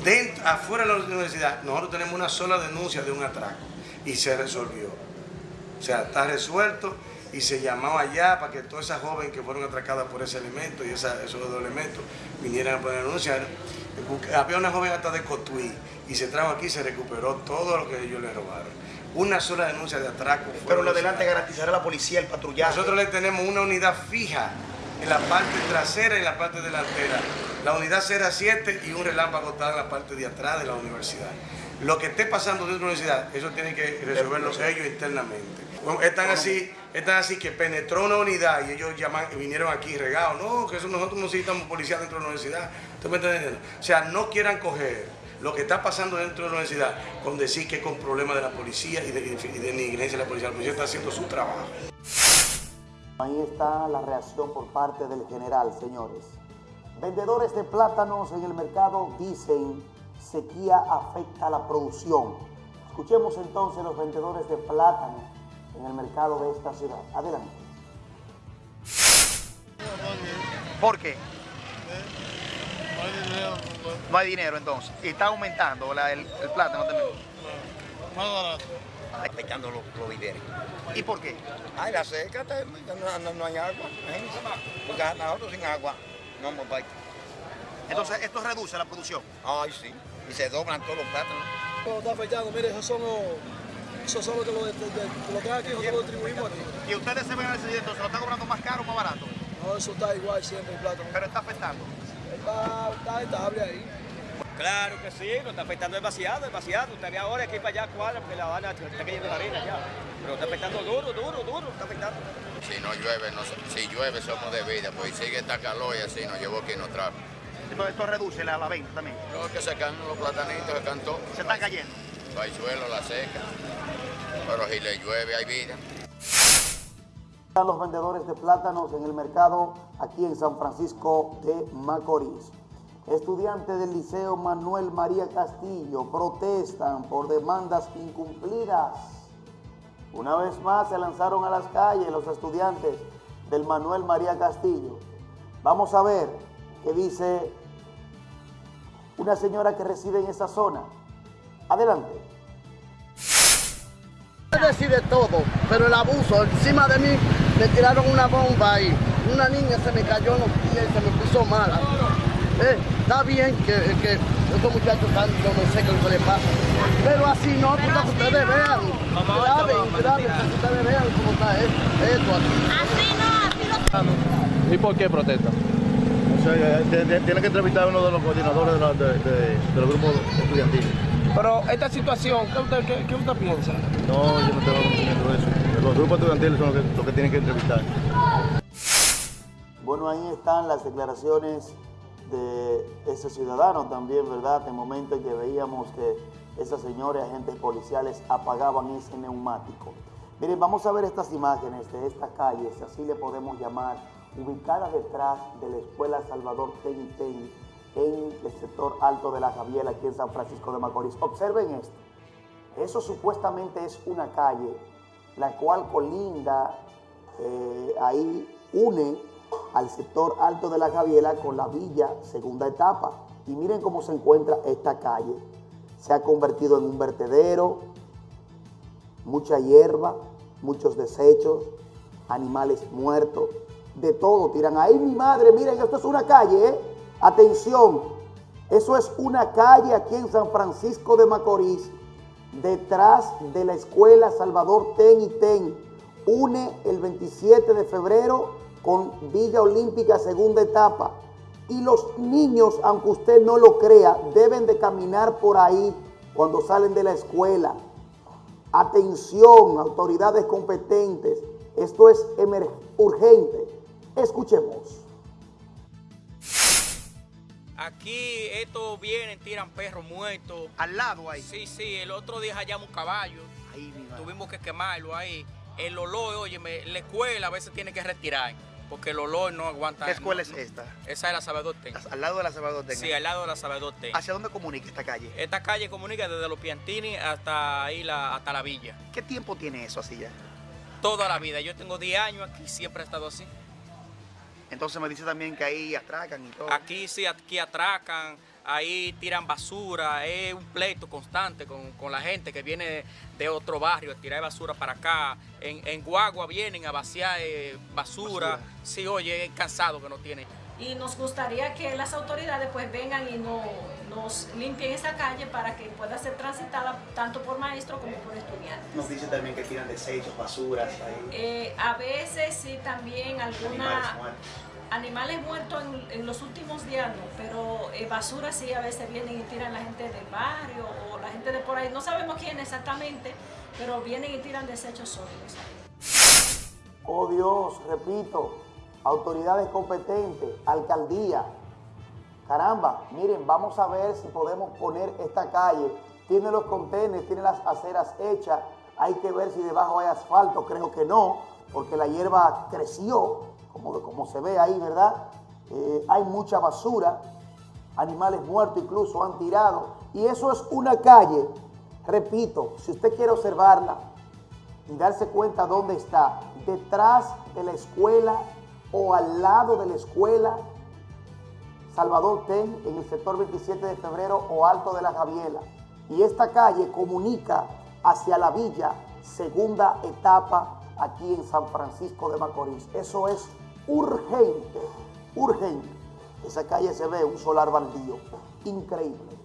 Dentro. Afuera de la universidad, nosotros tenemos una sola denuncia de un atraco y se resolvió. O sea, está resuelto y se llamaba allá para que todas esas jóvenes que fueron atracadas por ese elemento y esa, esos dos elementos vinieran a poder denunciar. Había una joven hasta de Cotuí y se trajo aquí y se recuperó todo lo que ellos le robaron. Una sola denuncia de atraco. Pero lo adelante garantizará la policía el patrullaje. Nosotros le tenemos una unidad fija en la parte trasera y en la parte delantera. La unidad 07 y un relámpago está en la parte de atrás de la universidad. Lo que esté pasando dentro de la universidad, eso tienen que resolverlo ellos internamente. Están así, están así que penetró una unidad y ellos llaman, vinieron aquí regados. No, que eso nosotros no necesitamos policía dentro de la universidad. O sea, no quieran coger lo que está pasando dentro de la universidad con decir que es con problemas de la policía y de, de negligencia de la policía. La policía está haciendo su trabajo. Ahí está la reacción por parte del general, señores. Vendedores de plátanos en el mercado dicen sequía afecta la producción. Escuchemos entonces los vendedores de plátano en el mercado de esta ciudad. Adelante. ¿Por qué? No hay dinero entonces. Y está aumentando el, plátano también. Más barato. Está afectando los, los ¿Y por qué? Ay, la seca, no, no, hay agua. Porque nosotros sin agua no vamos Entonces, ¿esto reduce la producción? Ay, sí. Y se doblan todos los plátanos. Está afectando, mire, esos son los, esos son los que lo, de, lo que aquí, nosotros lo distribuimos aquí. ¿Y ustedes se ven al entonces lo están cobrando más caro o más barato? No, eso está igual siempre el plátano. Pero está afectando. Está, está estable ahí. Claro que sí, lo está afectando demasiado, demasiado. Usted ve ahora que para allá cuadra porque la Habana está cayendo la arena ya. Pero está afectando duro, duro, duro, está afectando. Si no llueve, no, si llueve somos de vida, pues sigue esta calor y así nos llevó aquí nos trajo. Esto reduce la, la venta también. No, que se caen los platanitos, se cantó. Se están cayendo. El suelo, la seca. Pero si le llueve hay vida. Están los vendedores de plátanos en el mercado aquí en San Francisco de Macorís. Estudiantes del Liceo Manuel María Castillo protestan por demandas incumplidas. Una vez más se lanzaron a las calles los estudiantes del Manuel María Castillo. Vamos a ver qué dice una señora que reside en esa zona. Adelante. decide todo, pero el abuso, encima de mí me tiraron una bomba y una niña se me cayó en los pies y se me puso mala. Eh, está bien que, que estos muchachos están, yo no sé qué es lo que les pasa, pero así no, que ustedes vean, graben, graben, que ustedes vean cómo está esto, Así no, así no. ¿Y por qué protesta? tiene que entrevistar a uno de los coordinadores de, de, los grupos estudiantiles. Pero esta situación, ¿qué usted, qué, usted piensa? No, yo no tengo conocimiento de eso. Los grupos estudiantiles son los que, los que tienen que entrevistar. Bueno, ahí están las declaraciones de ese ciudadano también, ¿verdad? En momento en que veíamos que esas señores agentes policiales apagaban ese neumático. Miren, vamos a ver estas imágenes de esta calle, si así le podemos llamar, ubicada detrás de la Escuela Salvador Ten Ten, en el sector alto de la Javiera, aquí en San Francisco de Macorís. Observen esto. Eso supuestamente es una calle, la cual colinda, eh, ahí une al sector alto de la Javiera con la villa segunda etapa. Y miren cómo se encuentra esta calle. Se ha convertido en un vertedero, mucha hierba, muchos desechos, animales muertos, de todo, tiran. Ahí mi madre, miren, esto es una calle, ¿eh? Atención, eso es una calle aquí en San Francisco de Macorís, detrás de la escuela Salvador Ten y Ten. Une el 27 de febrero con Villa Olímpica segunda etapa. Y los niños, aunque usted no lo crea, deben de caminar por ahí cuando salen de la escuela. Atención, autoridades competentes, esto es urgente. Escuchemos. Aquí estos vienen, tiran perros muertos. ¿Al lado ahí? Sí, sí. El otro día hallamos un caballo. Ahí, Tuvimos que quemarlo ahí. El olor, oye, la escuela a veces tiene que retirar. Porque el olor no aguanta. ¿Qué escuela es esta? Esa es la Salvador. ¿Al lado de la Salvador? Sí, al lado de la Salvador. ¿Hacia dónde comunica esta calle? Esta calle comunica desde los Piantini hasta ahí, la, hasta la villa. ¿Qué tiempo tiene eso así ya? Toda la vida. Yo tengo 10 años aquí, siempre he estado así. Entonces me dice también que ahí atracan y todo. Aquí sí, aquí atracan, ahí tiran basura, es un pleito constante con, la gente que viene de otro barrio a tirar basura para acá. En, Guagua vienen a vaciar eh, basura. Sí, oye, es cansado que no tiene. Y nos gustaría que las autoridades pues vengan y no, nos limpien esa calle para que pueda ser transitada tanto por maestros como por estudiantes. Nos dice también que tiran desechos, basuras ahí. Eh, a veces sí también alguna animales muertos en, los últimos días no, pero eh, basura sí a veces vienen y tiran la gente del barrio o la gente de por ahí, no sabemos quién exactamente, pero vienen y tiran desechos sólidos. Oh Dios, repito, autoridades competentes, alcaldía, caramba, miren, vamos a ver si podemos poner esta calle, tiene los contenedores, tiene las aceras hechas, hay que ver si debajo hay asfalto, creo que no, porque la hierba creció, como, como se ve ahí, ¿verdad? Eh, hay mucha basura, animales muertos incluso han tirado, y eso es una calle, repito, si usted quiere observarla y darse cuenta dónde está, detrás de la escuela o al lado de la escuela Salvador Ten en el sector 27 de febrero o Alto de la Javiela. Y esta calle comunica hacia la villa, segunda etapa aquí en San Francisco de Macorís. Eso es urgente, urgente. Esa calle se ve un solar baldío, increíble.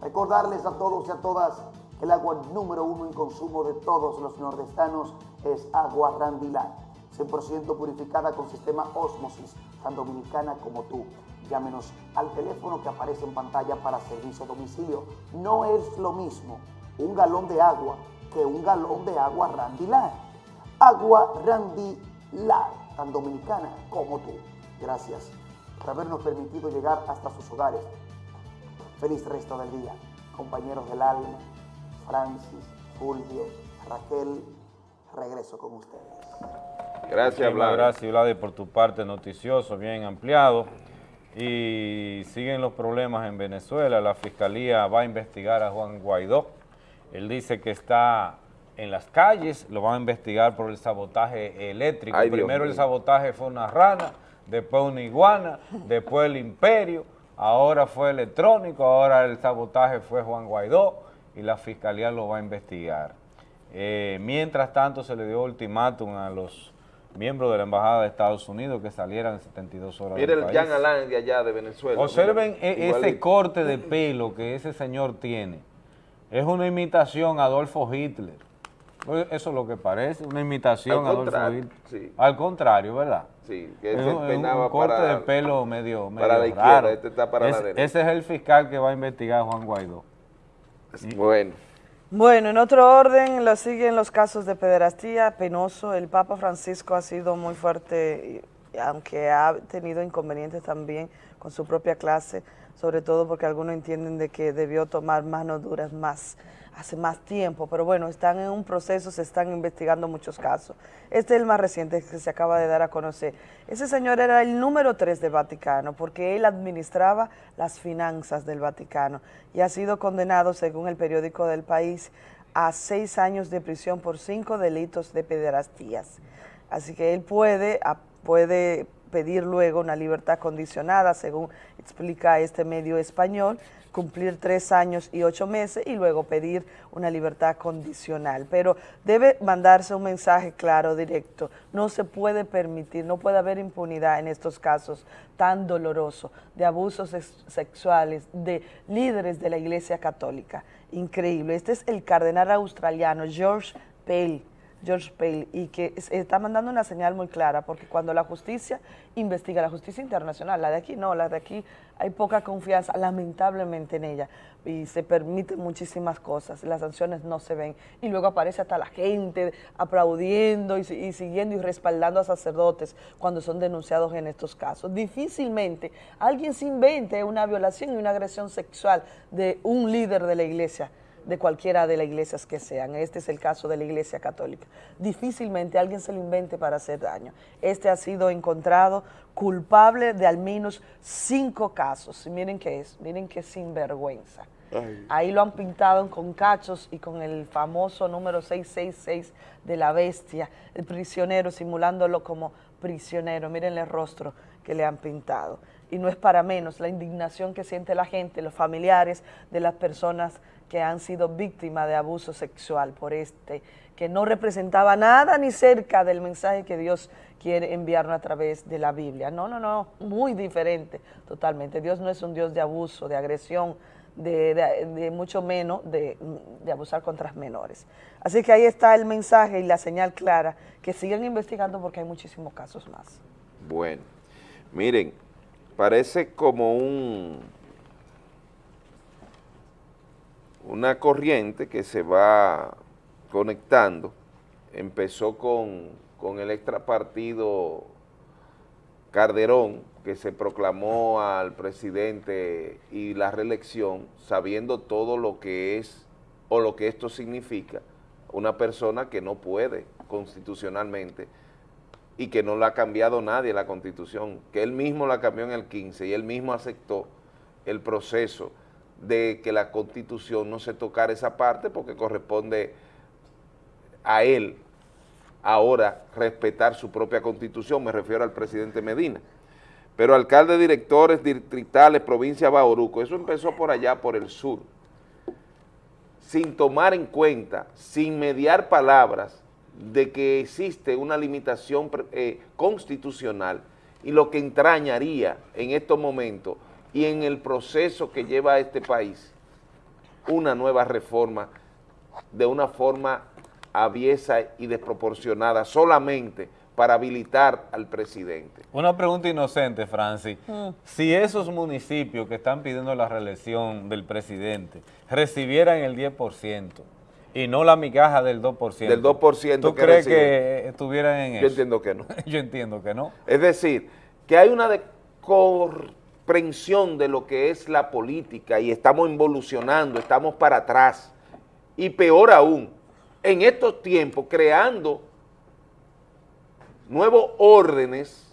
Recordarles a todos y a todas que el agua número uno en consumo de todos los nordestanos es agua Randilán, 100% purificada con sistema Osmosis, tan dominicana como tú. Llámenos al teléfono que aparece en pantalla para servicio a domicilio. No es lo mismo un galón de agua que un galón de agua Randilán. Agua Randilán tan dominicana como tú. Gracias por habernos permitido llegar hasta sus hogares. Feliz resto del día, compañeros del alma, Francis, Fulvio, Raquel, regreso con ustedes. Gracias, Vlad. Gracias, Vlad, por tu parte noticioso, bien ampliado. Y siguen los problemas en Venezuela. La Fiscalía va a investigar a Juan Guaidó. Él dice que está en las calles, lo van a investigar por el sabotaje eléctrico. Primero el sabotaje fue una rana, después una iguana, después el imperio, ahora fue electrónico, ahora el sabotaje fue Juan Guaidó y la fiscalía lo va a investigar. Eh, mientras tanto se le dio ultimátum a los miembros de la Embajada de Estados Unidos que salieran en 72 horas Mire el Jan Alain de allá de Venezuela. Observen e-, ese corte de pelo que ese señor tiene. Es una imitación a Adolfo Hitler. Pues eso es lo que parece, una imitación Al contrario, Al contrario, ¿verdad? Sí, que él se peinaba un corte de pelo medio, medio para la izquierda, este está para la derecha. Ese es el fiscal que va a investigar a Juan Guaidó. Bueno. Bueno, en otro orden, lo siguen los casos de pederastía, penoso. El Papa Francisco ha sido muy fuerte, aunque ha tenido inconvenientes también con su propia clase, sobre todo porque algunos entienden de que debió tomar manos duras más hace más tiempo, pero bueno, están en un proceso, se están investigando muchos casos. Este es el más reciente que se acaba de dar a conocer. Ese señor era el número tres del Vaticano, porque él administraba las finanzas del Vaticano y ha sido condenado, según el periódico del país, a seis años de prisión por cinco delitos de pederastías. Así que él puede, puede pedir luego una libertad condicionada, según explica este medio español, cumplir tres años y ocho meses y luego pedir una libertad condicional. Pero debe mandarse un mensaje claro, directo. No se puede permitir, no puede haber impunidad en estos casos tan dolorosos de abusos sexuales de líderes de la Iglesia Católica. Increíble. Este es el cardenal australiano George Pell George Pale, y que está mandando una señal muy clara, porque cuando la justicia investiga, la justicia internacional, la de aquí no, la de aquí hay poca confianza, lamentablemente en ella, y se permiten muchísimas cosas, las sanciones no se ven, y luego aparece hasta la gente aplaudiendo y, y siguiendo y respaldando a sacerdotes cuando son denunciados en estos casos. Difícilmente alguien se invente una violación y una agresión sexual de un líder de la iglesia, de cualquiera de las iglesias que sean. Este es el caso de la iglesia católica. Difícilmente alguien se lo invente para hacer daño. Este ha sido encontrado culpable de al menos cinco casos. miren qué es, miren qué sinvergüenza. Ahí lo han pintado con cachos y con el famoso número 666 de la bestia, el prisionero, simulándolo como prisionero. Miren el rostro que le han pintado. y no es para menos la indignación que siente la gente, los familiares de las personas que han sido víctimas de abuso sexual por este, que no representaba nada ni cerca del mensaje que Dios quiere enviarnos a través de la Biblia. No, no, no, muy diferente totalmente. Dios no es un Dios de abuso, de agresión, de, mucho menos de, de, abusar contra menores. Así que ahí está el mensaje y la señal clara, que sigan investigando porque hay muchísimos casos más. Bueno, miren, parece como un una corriente que se va conectando, empezó con, con el extrapartido Carderón, que se proclamó al presidente y la reelección, sabiendo todo lo que es o lo que esto significa, una persona que no puede constitucionalmente y que no la ha cambiado nadie la constitución, que él mismo la cambió en el 15 y él mismo aceptó el proceso de que la constitución no se tocara esa parte porque corresponde a él ahora respetar su propia constitución, me refiero al presidente Medina. Pero alcalde, directores distritales, provincia Bauruco, eso empezó por allá, por el sur, sin tomar en cuenta, sin mediar palabras de que existe una limitación eh, constitucional y lo que entrañaría en estos momentos y en el proceso que lleva a este país una nueva reforma de una forma aviesa y desproporcionada solamente para habilitar al presidente. Una pregunta inocente, Francis. Mm. Si esos municipios que están pidiendo la reelección del presidente recibieran el 10% y no la migaja del 2%. Del 2% ¿Tú crees que estuvieran en eso? Yo entiendo que no. *laughs* Yo entiendo que no. Es decir, que hay una comprensión de lo que es la política y estamos involucionando, estamos para atrás. Y peor aún, en estos tiempos creando nuevos órdenes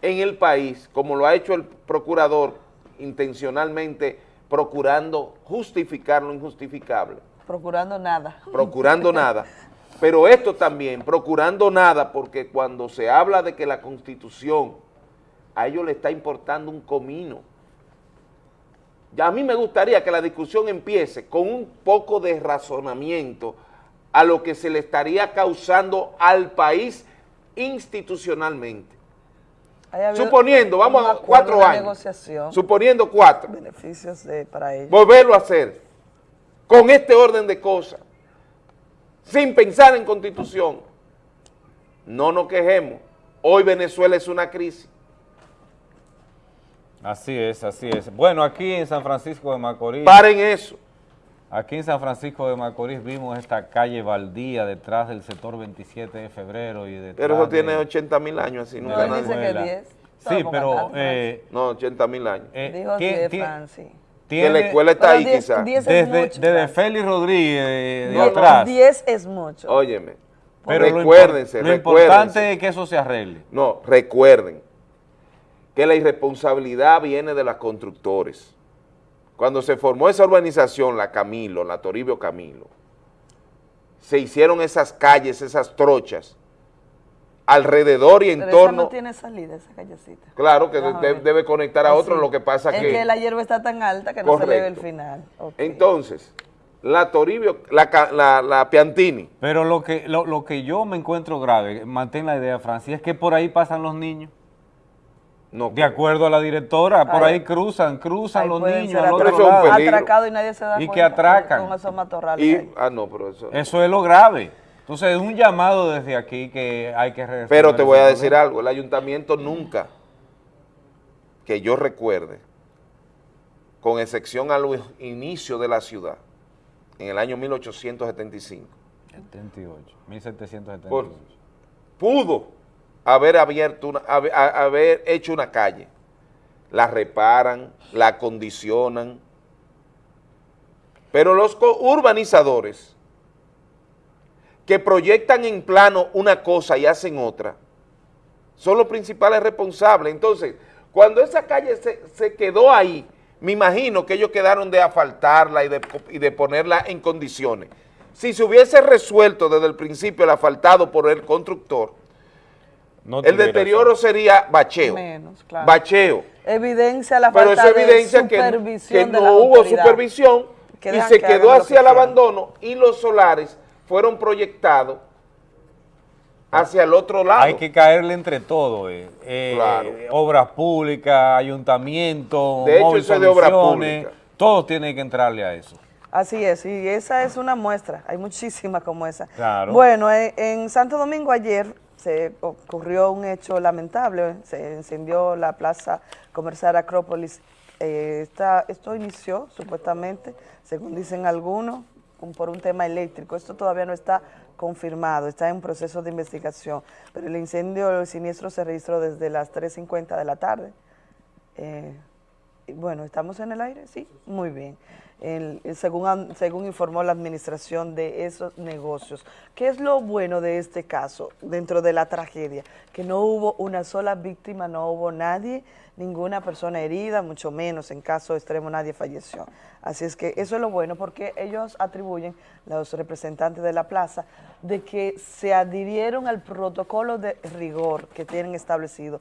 en el país, como lo ha hecho el procurador intencionalmente procurando justificar lo injustificable. Procurando nada. Procurando *laughs* nada. Pero esto también, procurando nada, porque cuando se habla de que la Constitución a ellos le está importando un comino. Ya a mí me gustaría que la discusión empiece con un poco de razonamiento a lo que se le estaría causando al país institucionalmente. Suponiendo, vamos a cuatro años, suponiendo cuatro, beneficios para ellos. Volverlo a hacer con este orden de cosas, sin pensar en constitución. No nos quejemos. Hoy Venezuela es una crisis. Así es, así es. Bueno, aquí en San Francisco de Macorís. Paren eso. Aquí en San Francisco de Macorís vimos esta calle baldía detrás del sector 27 de febrero. y Pero eso tiene 80 mil años así. Nunca no, dice que 10. Sí, pero... Eh, no, 80 mil años. Eh, Dijo 10, Francis. Que la escuela está ahí quizás. Desde, mucho, desde Félix Rodríguez de, atrás. 10 es mucho. Óyeme, pero recuérdense, lo, lo importante es que eso se arregle. No, recuerden que la irresponsabilidad viene de los constructores. Cuando se formó esa urbanización, la Camilo, la Toribio Camilo, se hicieron esas calles, esas trochas, alrededor y en Pero torno... no tiene salida esa callecita. Claro, que debe conectar a otro, lo que pasa es que... que la hierba está tan alta que no se ve el final. Entonces, la Toribio, la, la, Piantini. Pero lo que, lo, lo que yo me encuentro grave, mantén la idea, Francia, es que por ahí pasan los niños de acuerdo a la directora, por ahí, cruzan, cruzan los niños al otro lado. Atracado y nadie se da y que atracan. Con esos matorrales ah, no, pero eso... Eso es lo grave. Entonces es un llamado desde aquí que hay que Pero te voy a decir algo, el ayuntamiento nunca, que yo recuerde, con excepción al inicio de la ciudad, en el año 1875. 78, 1778. pudo haber abierto una, haber, hecho una calle. La reparan, la acondicionan. Pero los urbanizadores que proyectan en plano una cosa y hacen otra, son los principales responsables. Entonces, cuando esa calle se, quedó ahí, me imagino que ellos quedaron de asfaltarla y de, y de ponerla en condiciones. Si se hubiese resuelto desde el principio el asfaltado por el constructor, No el deterioro sería bacheo. Menos, claro. Bacheo. Evidencia la Pero falta eso evidencia de que, supervisión que de la no hubo supervisión Que y se que quedó hacia que el abandono y los solares fueron proyectados hacia el otro lado. Hay que caerle entre todo, eh. Eh, Claro. obras públicas, ayuntamiento, De hecho, eso es de obra soluciones, pública. todos tienen que entrarle a eso. Así es, y esa es una muestra, hay muchísimas como esa. Claro. Bueno, eh, en Santo Domingo ayer se ocurrió un hecho lamentable, se encendió la plaza comercial Acrópolis. Eh, esto inició supuestamente, según dicen algunos, un- por un tema eléctrico. Esto todavía no está confirmado, está en proceso de investigación, pero el incendio, el siniestro se registró desde las 3.50 de la tarde. Eh, bueno, ¿estamos en el aire? Sí, muy bien. Según, según informó la administración de esos negocios. ¿Qué es lo bueno de este caso dentro de la tragedia? Que no hubo una sola víctima, no hubo nadie, ninguna persona herida, mucho menos en caso extremo nadie falleció. Así es que eso es lo bueno porque ellos atribuyen, los representantes de la plaza, de que se adhirieron al protocolo de rigor que tienen establecido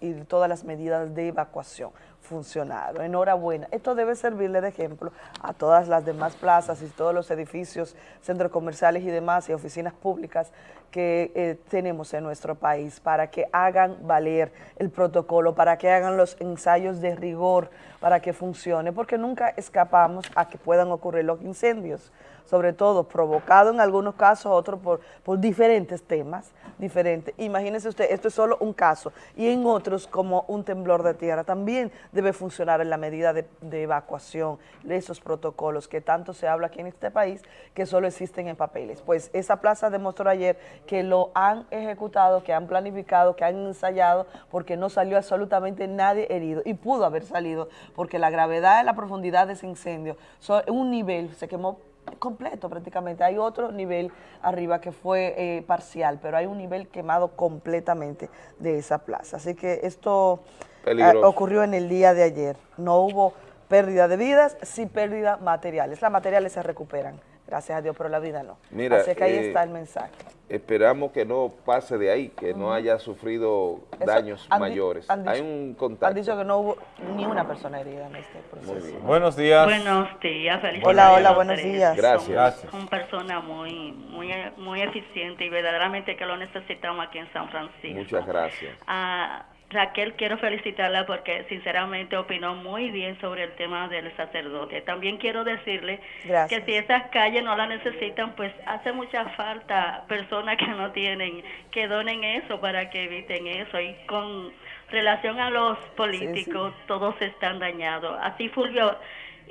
y todas las medidas de evacuación funcionaron. Enhorabuena. Esto debe servirle de ejemplo a todas las demás plazas y todos los edificios, centros comerciales y demás y oficinas públicas que eh, tenemos en nuestro país para que hagan valer el protocolo, para que hagan los ensayos de rigor, para que funcione, porque nunca escapamos a que puedan ocurrir los incendios, sobre todo provocado en algunos casos, otros por, por diferentes temas diferentes. Imagínese usted, esto es solo un caso, y en otros como un temblor de tierra, también debe funcionar en la medida de, evacuación de esos protocolos que tanto se habla aquí en este país, que solo existen en papeles. Pues esa plaza demostró ayer que lo han ejecutado, que han planificado, que han ensayado, porque no salió absolutamente nadie herido, y pudo haber salido, porque la gravedad y la profundidad de ese incendio, son un nivel, se quemó completo prácticamente. Hay otro nivel arriba que fue eh, parcial, pero hay un nivel quemado completamente de esa plaza. Así que esto Peligroso. ocurrió en el día de ayer. No hubo pérdida de vidas, sí pérdida materiales. Las materiales se recuperan, gracias a Dios, pero la vida no. Mira, Así que ahí eh, está el mensaje. Esperamos que no pase de ahí, que no haya sufrido Eso daños han mayores. han dicho- Hay un Han contacto. dicho que no hubo ni una persona herida en este proceso. Buenos días. Buenos días, felicidades. Hola, hola, buenos tres. días. Gracias. Son, Gracias. son personas muy, muy, muy eficientes y verdaderamente que lo necesitamos aquí en San Francisco. Muchas gracias. A Raquel quiero felicitarla porque sinceramente opinó muy bien sobre el tema del sacerdote. También quiero decirle Gracias. que si esas calles no las necesitan, pues hace mucha falta personas que no tienen, que donen eso para que eviten eso. Y con relación a los políticos, todos están dañados. Así Fulvio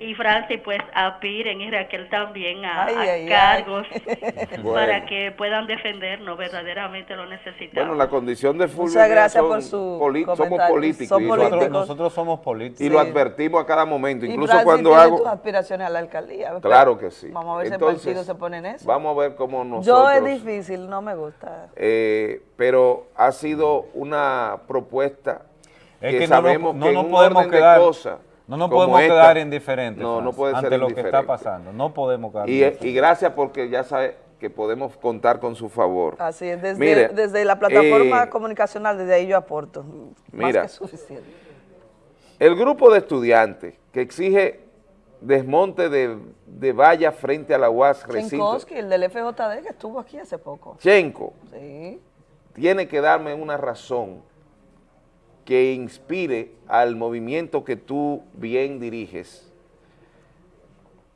y Francis pues aspiren y Raquel también a, Ay, a ay, ay. cargos *laughs* Bueno. para que puedan defendernos, verdaderamente lo necesitamos. Bueno, la condición de Fulvio Muchas gracias son por su poli- somos comentario. políticos. Son políticos. adver- Nosotros somos políticos. Y lo advertimos a cada momento, Y incluso Francis cuando hago... tus aspiraciones a la alcaldía. Claro que sí. Vamos a ver si el Entonces, partido se pone en eso. Vamos a ver cómo nosotros... Yo es difícil, no me gusta. eh, pero ha sido una propuesta Es que, que no sabemos no que en nos un podemos orden quedar- de cosas No nos podemos esta, quedar indiferentes no, no Franz, puede ante ser lo que está pasando. No podemos quedar Y, indiferentes. y gracias porque ya sabe que podemos contar con su favor. Así es, desde, desde la plataforma eh, comunicacional, desde ahí yo aporto. mira. Más que suficiente. El grupo de estudiantes que exige desmonte de, de vallas frente a la UAS recinto, Chenkowski, el del FJD, que estuvo aquí hace poco. Chenco, Sí. tiene que darme una razón que inspire al movimiento que tú bien diriges,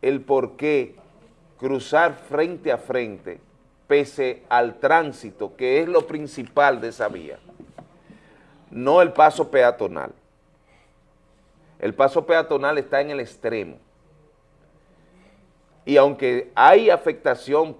el por qué cruzar frente a frente, pese al tránsito, que es lo principal de esa vía, no el paso peatonal. El paso peatonal está en el extremo. Y aunque hay afectación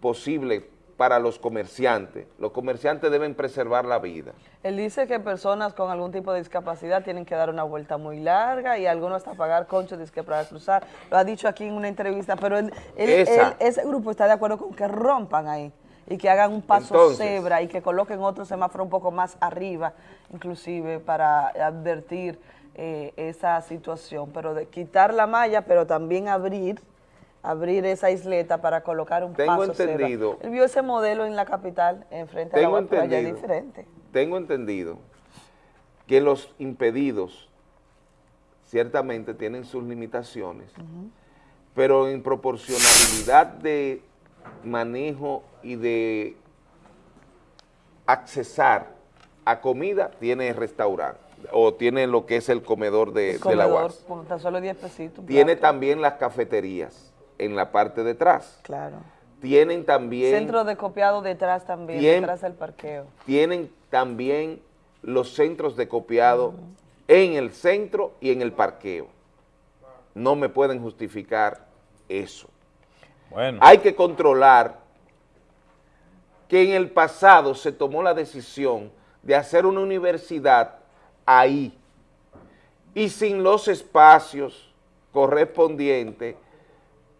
posible para los comerciantes, los comerciantes deben preservar la vida. Él dice que personas con algún tipo de discapacidad tienen que dar una vuelta muy larga y algunos hasta pagar conchos disque para cruzar. Lo ha dicho aquí en una entrevista, pero él, él- Esa. él- ese grupo está de acuerdo con que rompan ahí y que hagan un paso Entonces. cebra y que coloquen otro semáforo un poco más arriba, inclusive para advertir eh, esa situación, pero de quitar la malla, pero también abrir abrir esa isleta para colocar un Tengo paso entendido. Él vio ese modelo en la capital, enfrente a la es diferente. Tengo entendido que los impedidos ciertamente tienen sus limitaciones, pero en proporcionalidad de manejo y de accesar a comida tiene restaurante o tiene lo que es el comedor de, el la UAS. Con solo 10 pesitos. Tiene también las cafeterías en la parte de atrás. Claro. Tienen también... Centro de copiado detrás también, detrás del parqueo. Tienen también los centros de copiado en el centro y en el parqueo. No me pueden justificar eso. Bueno. Hay que controlar que en el pasado se tomó la decisión de hacer una universidad ahí y sin los espacios correspondientes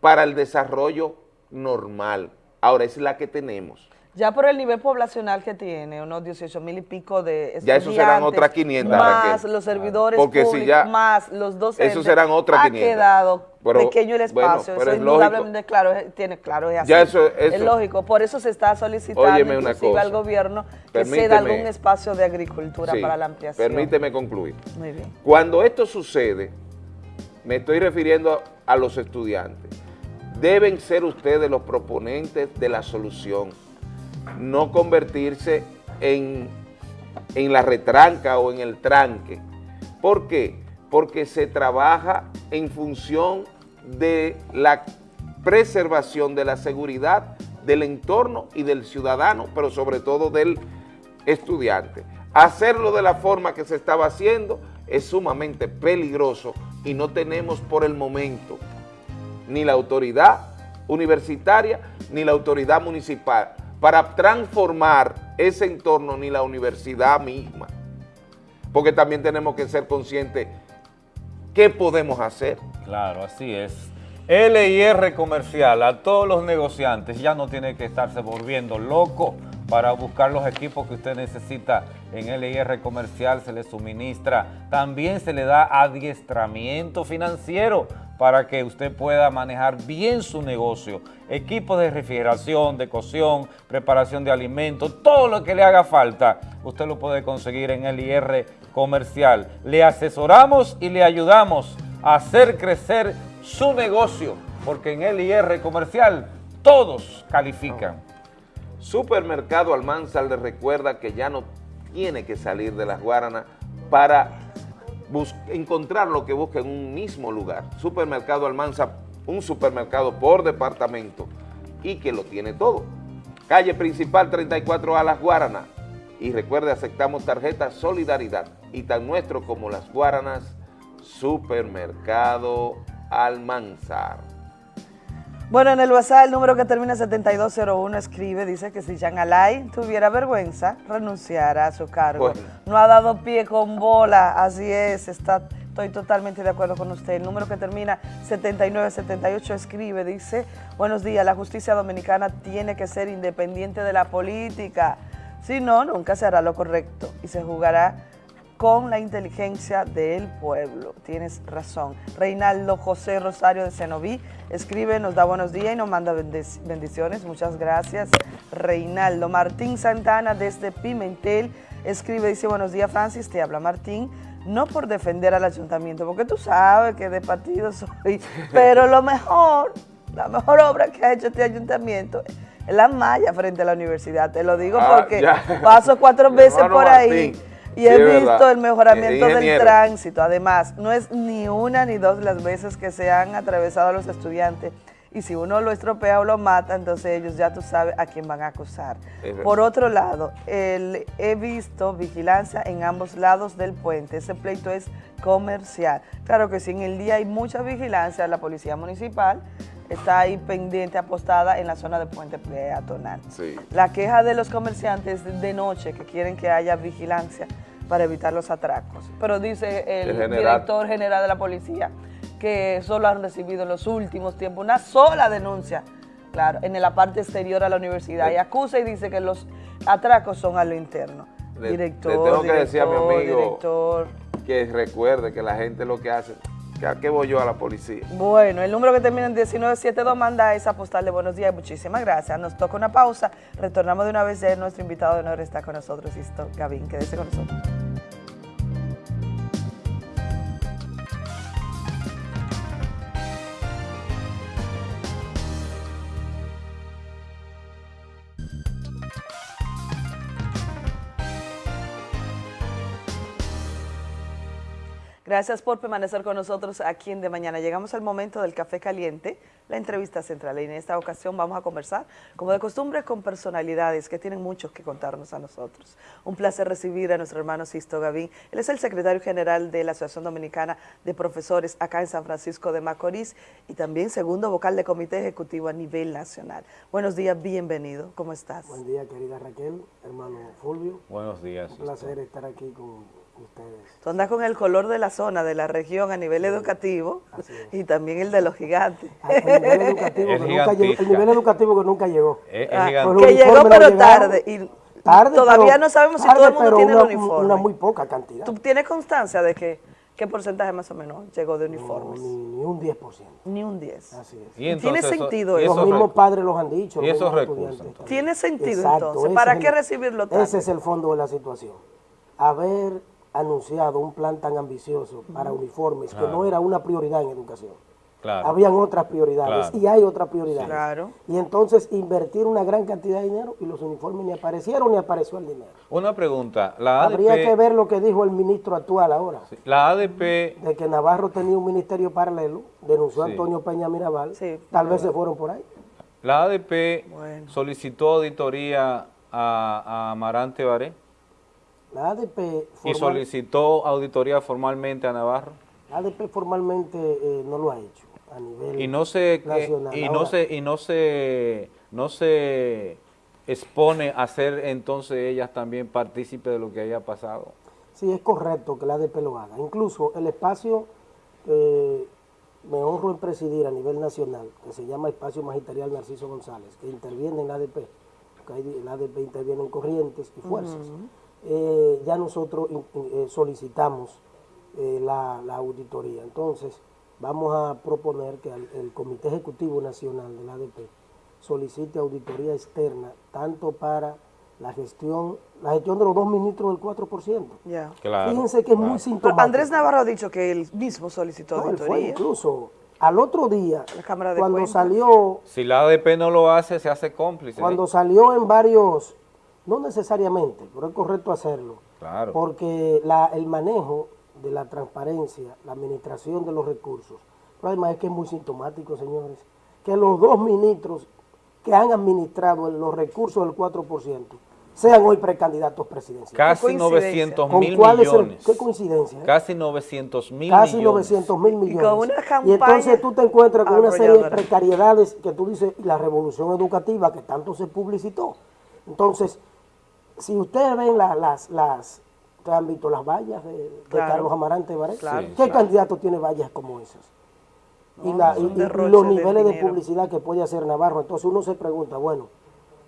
para el desarrollo normal. Ahora es la que tenemos. Ya por el nivel poblacional que tiene, unos 18 mil y pico de estudiantes. Ya eso serán otras 500. Más los servidores Porque públicos, si ya, más los docentes. Eso serán otras ha 500. Ha quedado pero, pequeño el espacio. Bueno, eso es indudablemente claro, tiene claro, es así. Ya eso, eso, es lógico, por eso se está solicitando inclusive al gobierno que ceda algún espacio de agricultura sí, para la ampliación. Permíteme concluir. Muy bien. Cuando esto sucede, me estoy refiriendo a los estudiantes, deben ser ustedes los proponentes de la solución no convertirse en, en, la retranca o en el tranque. ¿Por qué? Porque se trabaja en función de la preservación de la seguridad del entorno y del ciudadano, pero sobre todo del estudiante. Hacerlo de la forma que se estaba haciendo es sumamente peligroso y no tenemos por el momento ni la autoridad universitaria ni la autoridad municipal para transformar ese entorno ni la universidad misma. Porque también tenemos que ser conscientes qué podemos hacer. Claro, así es. LIR comercial, a todos los negociantes, ya no tiene que estarse volviendo loco para buscar los equipos que usted necesita en LIR comercial, se le suministra. También se le da adiestramiento financiero para que usted pueda manejar bien su negocio. Equipos de refrigeración, de cocción, preparación de alimentos, todo lo que le haga falta, usted lo puede conseguir en LIR Comercial. Le asesoramos y le ayudamos a hacer crecer su negocio, porque en LIR Comercial todos califican. Supermercado Almanzar le recuerda que ya no tiene que salir de las Guaranas para encontrar lo que busca en un mismo lugar. Supermercado Almanza, un supermercado por departamento y que lo tiene todo. Calle principal 34 a Las Guaranas. Y recuerde, aceptamos tarjeta Solidaridad y tan nuestro como Las Guaranas, Supermercado Almanzar. Bueno, en el WhatsApp el número que termina 7201 escribe, dice que si Jean Alay tuviera vergüenza, renunciara a su cargo. Bueno. No ha dado pie con bola, así es, está, estoy totalmente de acuerdo con usted. El número que termina 7978 escribe, dice, buenos días, la justicia dominicana tiene que ser independiente de la política, si no, nunca se hará lo correcto y se jugará con la inteligencia del pueblo. Tienes razón. Reinaldo José Rosario de Cenoví escribe, nos da buenos días y nos manda bendiciones. Muchas gracias, Reinaldo. Martín Santana desde Pimentel escribe, dice, buenos días, Francis, te habla Martín. No por defender al ayuntamiento, porque tú sabes que de partido soy, *laughs* pero lo mejor, la mejor obra que ha hecho este ayuntamiento es la malla frente a la universidad. Te lo digo Ah, porque ya. paso cuatro *laughs* veces por ahí. Y Sí, he visto verdad. el mejoramiento del tránsito. Además, no es ni una ni dos las veces que se han atravesado los estudiantes. Y si uno lo estropea o lo mata, entonces ellos ya tú sabes a quién van a acusar. Por otro lado, el- he visto vigilancia en ambos lados del puente. Ese pleito es comercial. Claro que sí, en el día hay mucha vigilancia. La policía municipal está ahí pendiente, apostada en la zona de puente peatonal. Sí. La queja de los comerciantes de noche que quieren que haya vigilancia para evitar los atracos. Pero dice el, El general. director general de la policía que solo han recibido en los últimos tiempos una sola denuncia, claro, en la parte exterior a la universidad. Y acusa y dice que los atracos son a lo interno. Le- director, le tengo que decir a mi director, amigo director. que recuerde que la gente lo que hace, ¿A qué voy yo a la policía? Bueno, el número que termina en 1972 manda esa postal de buenos días. Muchísimas gracias. Nos toca una pausa. Retornamos de una vez. Nuestro invitado de honor está con nosotros, Sisto Gavín. Quédese con nosotros. Gracias por permanecer con nosotros aquí en De Mañana. Llegamos al momento del café caliente, la entrevista central. Y en esta ocasión vamos a conversar, como de costumbre, con personalidades que tienen mucho que contarnos a nosotros. Un placer recibir a nuestro hermano Sisto Gavín. Él es el secretario general de la Asociación Dominicana de Profesores acá en San Francisco de Macorís y también segundo vocal de comité ejecutivo a nivel nacional. Buenos días, bienvenido. ¿Cómo estás? Buen día, querida Raquel, hermano Fulvio. Buenos días. Un placer estar aquí con ustedes. Tú andas con el color de la zona, de la región a nivel educativo y también el de los gigantes. Ah, el, nivel educativo que nunca llegó, el nivel educativo que nunca llegó. Ah, que llegó pero tarde. Y tarde todavía no sabemos si todo el mundo tiene una, el uniforme. Una muy poca cantidad. ¿Tú tienes constancia de que qué porcentaje más o menos llegó de uniformes? No, ni, ni, un 10%. Ni un 10. Así es. ¿Y entonces, ¿Tiene sentido eso? Los mismos padres los han dicho. ¿Y esos recursos? ¿Tiene sentido Exacto, entonces? ¿Para qué el, recibirlo tarde? Ese es el fondo de la situación. Haber anunciado un plan tan ambicioso para uniformes, Claro. que no era una prioridad en educación. Claro. Habían otras prioridades Claro. y hay otras prioridades. Claro. Y entonces invertir una gran cantidad de dinero y los uniformes ni aparecieron ni apareció el dinero. Una pregunta. La ADP, Habría que ver lo que dijo el ministro actual ahora, la ADP de que Navarro tenía un ministerio paralelo, denunció Sí. Antonio Peña Mirabal, tal vez se fueron por ahí. La ADP solicitó auditoría a, a Amarante Baré La ADP, y solicitó auditoría formalmente a Navarro. la ADP formalmente eh, no lo ha hecho a nivel Y no se nacional. y no se y no se no se expone a ser entonces ellas también partícipe de lo que haya pasado. Sí, es correcto que la ADP lo haga. Incluso el espacio que me honro en presidir a nivel nacional, que se llama Espacio Magisterial Narciso González, que interviene en la ADP, porque ahí la ADP interviene en corrientes y fuerzas. Eh, ya nosotros eh, solicitamos eh, la, la auditoría. Entonces, vamos a proponer que al- el Comité Ejecutivo Nacional de la ADP solicite auditoría externa, tanto para la gestión, la gestión de los dos ministros del 4%. Ya. Claro, Fíjense que es muy Pero sintomático. Andrés Navarro ha dicho que él mismo solicitó No, él fue auditoría. incluso al otro día, La Cámara de cuando Cuentas. salió, Si la ADP no lo hace, se hace cómplice. ¿eh? cuando salió en varios, no necesariamente, pero es correcto hacerlo, Claro. porque la, el manejo de la transparencia, la administración de los recursos, pero además es que es muy sintomático, señores, que los dos ministros que han administrado los recursos del 4% sean hoy precandidatos presidenciales. Casi 900 ¿Con mil cuál es el- millones. qué coincidencia? eh? Casi 900 mil Casi millones. 900 mil millones. con una Y campaña entonces tú te encuentras con una serie de precariedades que tú dices, y la revolución educativa que tanto se publicitó. Entonces, si ustedes ven la- las, las, ustedes han visto las vallas de, de Claro. Carlos Amarante Baré, Claro. ¿qué claro. candidato tiene vallas como esas? y, la- los niveles de publicidad que puede hacer Navarro. Entonces uno se pregunta, bueno,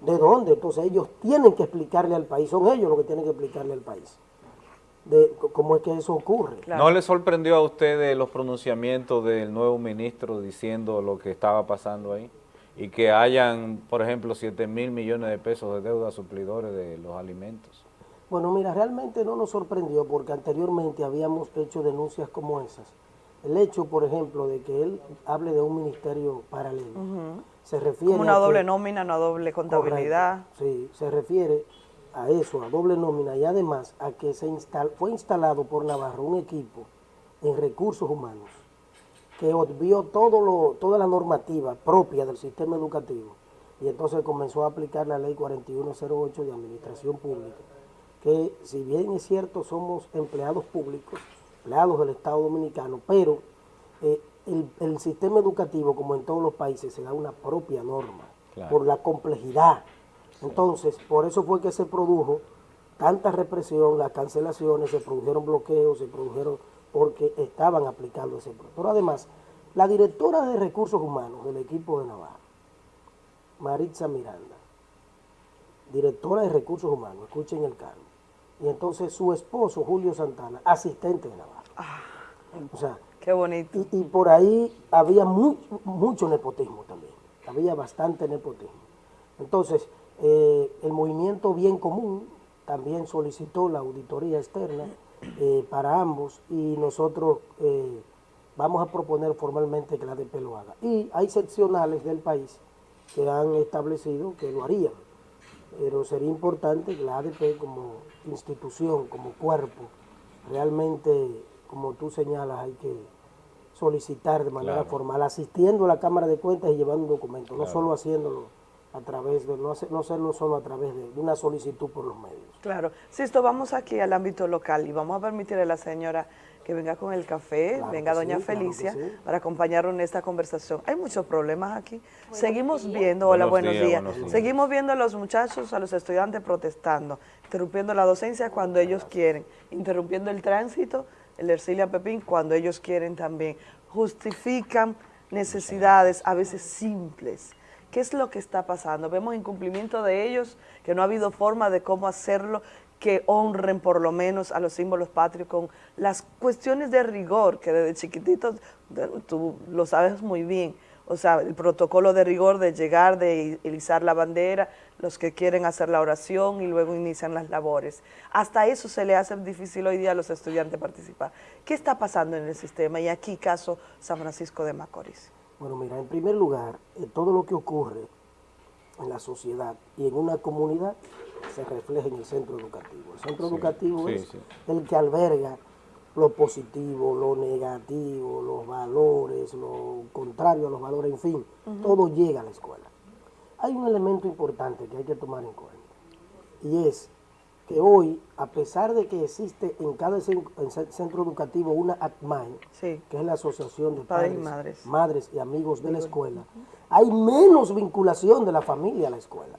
¿de dónde? Entonces ellos tienen que explicarle al país, son ellos los que tienen que explicarle al país de cómo es que eso ocurre. ¿No le sorprendió a ustedes los pronunciamientos del nuevo ministro diciendo lo que estaba pasando ahí? Y que hayan, por ejemplo, 7 mil millones de pesos de deuda a suplidores de los alimentos. Bueno, mira, realmente no nos sorprendió porque anteriormente habíamos hecho denuncias como esas. El hecho, por ejemplo, de que él hable de un ministerio paralelo, se refiere Como una a que- doble nómina, una doble contabilidad. Correcto, Sí, se refiere a eso, a doble nómina y además a que se instal, fue instalado por Navarro un equipo en recursos humanos que obvió todo lo, toda la normativa propia del sistema educativo y entonces comenzó a aplicar la ley 4108 de administración pública, que si bien es cierto somos empleados públicos, empleados del Estado Dominicano, pero eh, el, el sistema educativo, como en todos los países, se da una propia norma Claro. por la complejidad. Entonces, por eso fue que se produjo tanta represión, las cancelaciones, se produjeron bloqueos, se produjeron porque estaban aplicando ese pro- Pero además, la directora de recursos humanos del equipo de Navarro, Maritza Miranda, directora de recursos humanos, escuchen el cargo, y entonces su esposo, Julio Santana, asistente de Navarro. o sea, Ah, Qué bonito. Y, y por ahí había mu- mucho nepotismo también, había bastante nepotismo. Entonces, eh, el movimiento Bien Común también solicitó la auditoría externa eh, para ambos y nosotros eh, vamos a proponer formalmente que la ADP lo haga. Y hay seccionales del país que han establecido que lo harían, pero sería importante que la ADP como institución, como cuerpo, realmente, como tú señalas, hay que solicitar de manera Claro. formal, asistiendo a la Cámara de Cuentas y llevando un documento, no solo haciéndolo a través de, no, hace- no hacerlo solo a través de, de una solicitud por los medios. Claro. Sisto, vamos aquí al ámbito local y vamos a permitirle a la señora que venga con el café, Claro venga doña sí, claro que Felicia, sí. para acompañarnos en esta conversación. Hay muchos problemas aquí. Seguimos viendo, hola, Buenos buenos, días, días. buenos días. Seguimos viendo a los muchachos, a los estudiantes protestando, interrumpiendo la docencia cuando ellos quieren, interrumpiendo el tránsito, el Ercilia Pepín, cuando ellos quieren también. Justifican necesidades a veces simples. ¿Qué es lo que está pasando? Vemos incumplimiento de ellos, que no ha habido forma de cómo hacerlo, que honren por lo menos a los símbolos patrios con las cuestiones de rigor, que desde chiquititos, tú lo sabes muy bien, o sea, el protocolo de rigor de llegar, de izar la bandera, los que quieren hacer la oración y luego inician las labores. Hasta eso se le hace difícil hoy día a los estudiantes participar. ¿Qué está pasando en el sistema? Y aquí caso San Francisco de Macorís. Bueno, mira, en primer lugar, eh, todo lo que ocurre en la sociedad y en una comunidad se refleja en el centro educativo. El centro Sí, educativo sí, es sí. el que alberga lo positivo, lo negativo, los valores, lo contrario a los valores, en fin, todo llega a la escuela. Hay un elemento importante que hay que tomar en cuenta y es que hoy, a pesar de que existe en cada cen- en ce- centro educativo una ACMAE, que es la Asociación de Padres Padres, y Madres. Madres y Amigos de la Escuela, hay menos vinculación de la familia a la escuela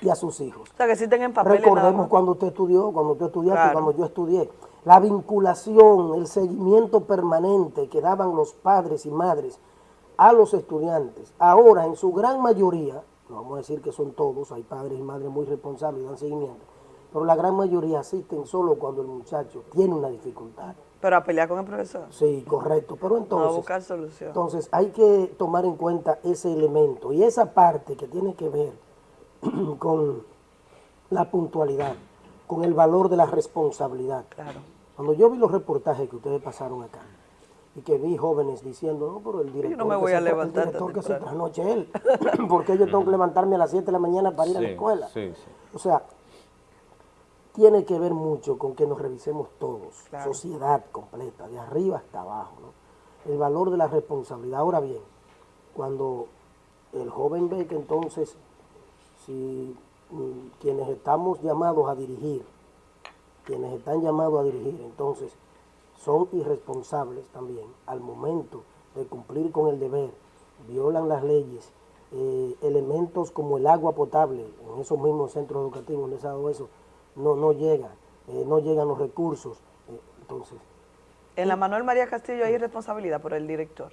y a sus hijos. O sea, que sí tengan papeles nada Recordemos cuando usted estudió, cuando tú estudiaste, Claro. cuando yo estudié. La vinculación, el seguimiento permanente que daban los padres y madres a los estudiantes. Ahora, en su gran mayoría, no vamos a decir que son todos, hay padres y madres muy responsables y dan seguimiento, pero la gran mayoría asisten solo cuando el muchacho tiene una dificultad. Pero a pelear con el profesor. Sí, correcto. Pero No, a entonces, buscar solución. entonces hay que tomar en cuenta ese elemento y esa parte que tiene que ver *clears throat* con la puntualidad, con el valor de la responsabilidad. Claro. Cuando yo vi los reportajes que ustedes pasaron acá y que vi jóvenes diciendo, no, pero el director, no me que voy se a tra- levantar el director que se temprano". trasnoche él, *clears throat* porque yo tengo que levantarme a las 7 de la mañana para ir a la escuela. sí, sí. O sea, tiene que ver mucho con que nos revisemos todos, Claro. sociedad completa, de arriba hasta abajo, ¿no? El valor de la responsabilidad. Ahora bien, cuando el joven ve que entonces, si mm, quienes estamos llamados a dirigir, quienes están llamados a dirigir, entonces son irresponsables también al momento de cumplir con el deber, violan las leyes, eh, elementos como el agua potable en esos mismos centros educativos se ha dado eso, no, no llegan, eh, no llegan los recursos. eh, entonces, En la Manuel María Castillo hay responsabilidad por el director.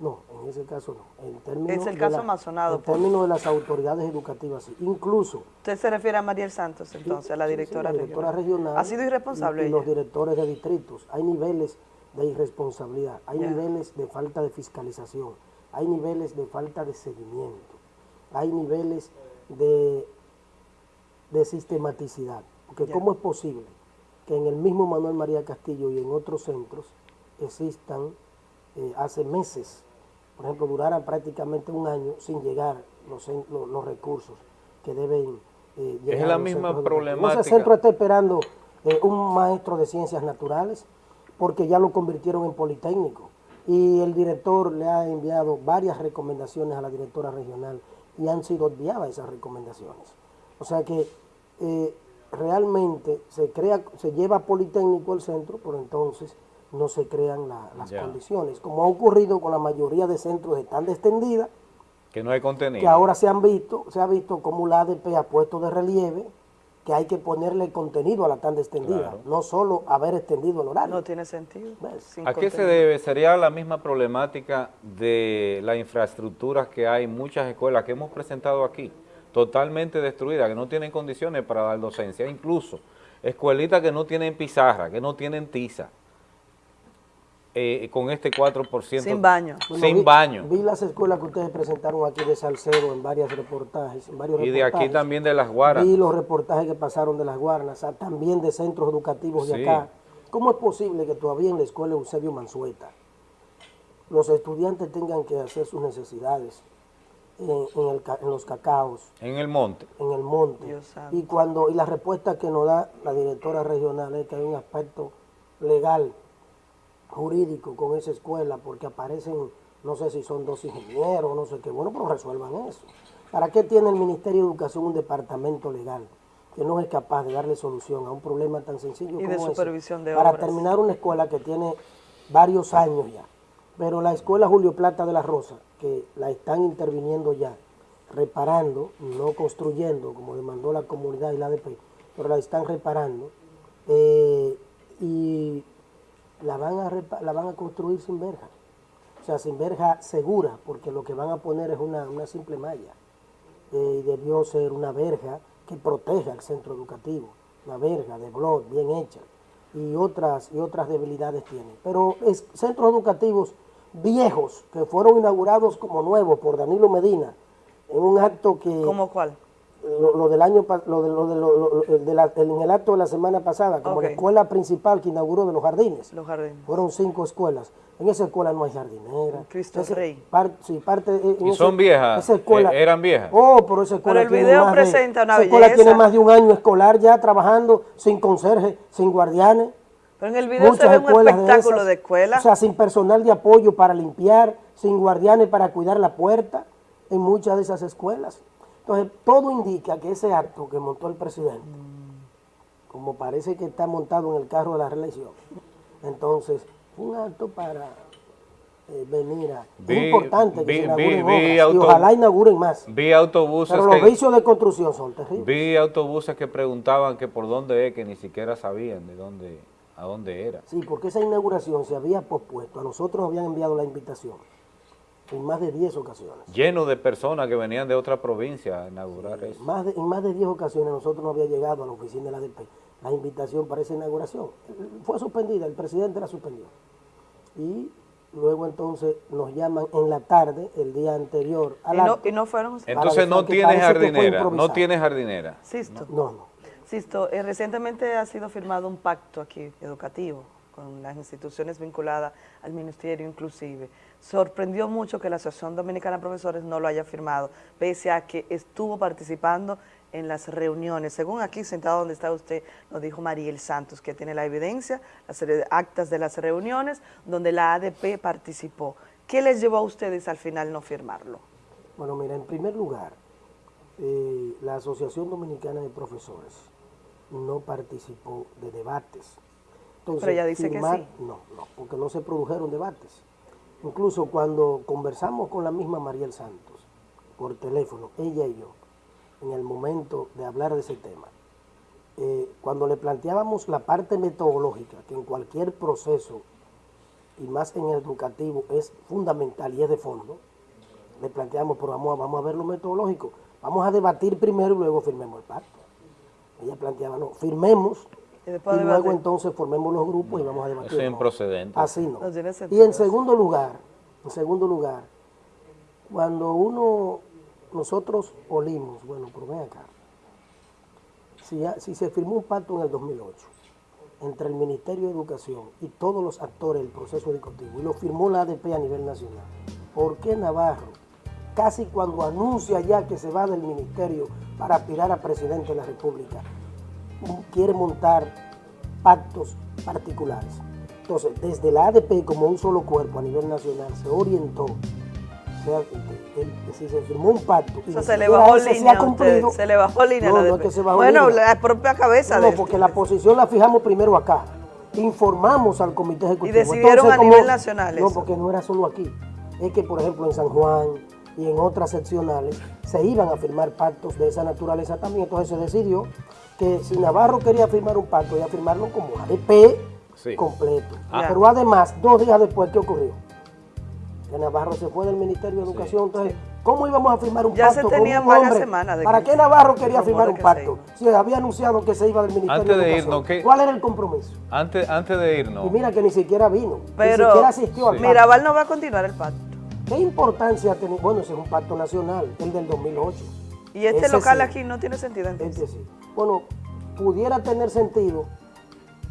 no, en ese caso no. En términos Es el de caso la- más sonado En por- términos de las autoridades educativas, sí. incluso Usted se refiere a Mariel Santos, entonces, a la sí, directora, la directora regional. regional. ¿Ha sido irresponsable y, los directores de distritos. Hay niveles de irresponsabilidad, hay niveles de falta de fiscalización, hay niveles de falta de seguimiento, hay niveles de, de sistematicidad. Porque Ya. ¿cómo es posible que en el mismo Manuel María Castillo y en otros centros existan eh, hace meses, por ejemplo, duraran prácticamente un año sin llegar los, cen- los, los recursos que deben eh, llegar Es la misma problemática. Ese centro está esperando eh, un maestro de ciencias naturales porque ya lo convirtieron en politécnico y el director le ha enviado varias recomendaciones a la directora regional y han sido obviadas esas recomendaciones. O sea que eh, realmente se crea, se lleva politécnico al centro, pero entonces no se crean la- las Ya. condiciones, como ha ocurrido con la mayoría de centros de tanda extendida, Que no hay contenido. que ahora se han visto, se ha visto como la ADP ha puesto de relieve que hay que ponerle contenido a la tanda extendida, Claro. no solo haber extendido el horario. No tiene sentido. ¿A qué se debe? Sería la misma problemática de la infraestructura que hay en muchas escuelas que hemos presentado aquí, totalmente destruidas, que no tienen condiciones para dar docencia, incluso escuelitas que no tienen pizarra, que no tienen tiza. eh, con este 4%. Sin baño. Sin vi, baño. Vi las escuelas que ustedes presentaron aquí de Salcedo en varios reportajes. En varios y de reportajes. aquí también de Las Guaras. Vi los reportajes que pasaron de Las Guaranas, también de centros educativos de Sí. acá. ¿Cómo es posible que todavía en la escuela Eusebio Mansueta los estudiantes tengan que hacer sus necesidades en, en el ca- en los cacaos, En el monte. en el monte? Dios. Y cuando y la respuesta que nos da la directora regional es que hay un aspecto legal, jurídico con esa escuela, porque aparecen, no sé si son dos ingenieros, no sé qué, bueno, pero resuelvan eso. ¿Para qué tiene el Ministerio de Educación un departamento legal que no es capaz de darle solución a un problema tan sencillo Y como de ese? supervisión de Para terminar una escuela que tiene varios años ya, pero la escuela Julio Plata de la Rosa, que la están interviniendo ya, reparando, no construyendo, como demandó la comunidad y la ADP, pero la están reparando, eh, y la van, a la van a construir sin verja. O sea, sin verja segura, porque lo que van a poner es una, una simple malla. Eh, y debió ser una verja que proteja el centro educativo, una verja de blog bien hecha, y otras, y otras debilidades tiene. Pero centros educativos viejos, que fueron inaugurados como nuevos por Danilo Medina, en un acto que... ¿Cómo cuál? Lo, lo del año, lo de, lo de, lo- de la- en el acto de la semana pasada, como la escuela principal que inauguró de los jardines. Los jardines. Fueron cinco escuelas. En esa escuela no hay jardinera. Cristo Ese- Rey. par- sí, parte, eh, en ¿Y son viejas? Esa escuela, Eh, ¿Eran viejas? Oh, pero esa escuela Pero el tiene video más de- presenta una esa escuela belleza. tiene más de un año escolar ya trabajando sin conserje, sin guardianes. Pero en el video se Muchas ve un espectáculo esas. de escuela. O sea, sin personal de apoyo para limpiar, sin guardianes para cuidar la puerta, en muchas de esas escuelas. Entonces, todo indica que ese acto que montó el presidente, como parece que está montado en el carro de la reelección, entonces, un acto para eh, venir a... Vi- es importante que vi- se inauguren vi- vi obras, y ojalá inauguren más. Vi autobuses Pero los que... vicios de construcción son terribles. Vi autobuses que preguntaban que por dónde es, que ni siquiera sabían de dónde, a dónde era. Sí, porque esa inauguración se había pospuesto. A nosotros nos habían enviado la invitación en más de 10 ocasiones. Lleno de personas que venían de otra provincia a inaugurar eso. Más de- en más de 10 ocasiones nosotros no había llegado a la oficina de la ADP la invitación para esa inauguración. Fue suspendida, el presidente la suspendió. Y luego entonces nos llaman en la tarde, el día anterior. al Y no, acto, y no fueron... Entonces no tiene jardinera, no tiene jardinera. Sisto. No, no. Sisto, eh, recientemente ha sido firmado un pacto aquí educativo con las instituciones vinculadas al ministerio inclusive. Sorprendió mucho que la Asociación Dominicana de Profesores no lo haya firmado, pese a que estuvo participando en las reuniones. Según aquí, sentado donde está usted, nos dijo Mariel Santos, que tiene la evidencia, las actas de las reuniones donde la ADP participó. ¿Qué les llevó a ustedes al final no firmarlo? Bueno, mira, en primer lugar, eh, la Asociación Dominicana de Profesores no participó de debates. Pero ella dice que sí. No, no, porque no se produjeron debates. Incluso cuando conversamos con la misma Mariel Santos por teléfono, ella y yo, en el momento de hablar de ese tema, eh, cuando le planteábamos la parte metodológica, que en cualquier proceso, y más en el educativo, es fundamental y es de fondo, le planteamos, pero vamos a, vamos a ver lo metodológico, vamos a debatir primero y luego firmemos el pacto. Ella planteaba, no, firmemos Y luego debatir. entonces formemos los grupos y vamos a debatir. Eso es improcedente. Así no. Y en segundo lugar, en segundo lugar, cuando uno, nosotros olimos, bueno, pero ven acá, si, ya- si se firmó un pacto en el 2008 entre el Ministerio de Educación y todos los actores del proceso educativo, y lo firmó la ADP a nivel nacional, ¿por qué Navarro, casi cuando anuncia ya que se va del ministerio para aspirar a presidente de la República, quiere montar pactos particulares. Entonces, desde la ADP como un solo cuerpo a nivel nacional se orientó, si se firmó un pacto y se le bajó ese se línea ha cumplido, se le bajó línea no, la no es que se bajó Bueno, línea. la propia cabeza no, de porque la posición la fijamos primero acá. Informamos al comité ejecutivo. decidieron a nivel nacional No, eso. porque no era solo aquí. Es que, por ejemplo, en San Juan y en otras seccionales se iban a firmar pactos de esa naturaleza también. Entonces se decidió que si Navarro quería firmar un pacto, iba a firmarlo como ADP Sí. completo. Ah. Pero además, dos días después, ¿qué ocurrió? Que Navarro se fue del Ministerio de Educación, entonces ¿Cómo íbamos a firmar un Ya se pacto con un varias hombre? semanas de ¿Para qué Navarro quería firmar un pacto? Si había anunciado que se iba del Ministerio Antes de Educación. irnos, ¿qué? ¿Cuál era el compromiso? Antes, antes de irnos, Y mira que ni siquiera vino, ni Pero siquiera asistió al pacto. Mirabal no va a continuar el pacto. ¿Qué importancia ha tenido? Bueno, ese es un pacto nacional, el del 2008. Y este Ese local sí. aquí no tiene sentido entonces. Este sí. Bueno, pudiera tener sentido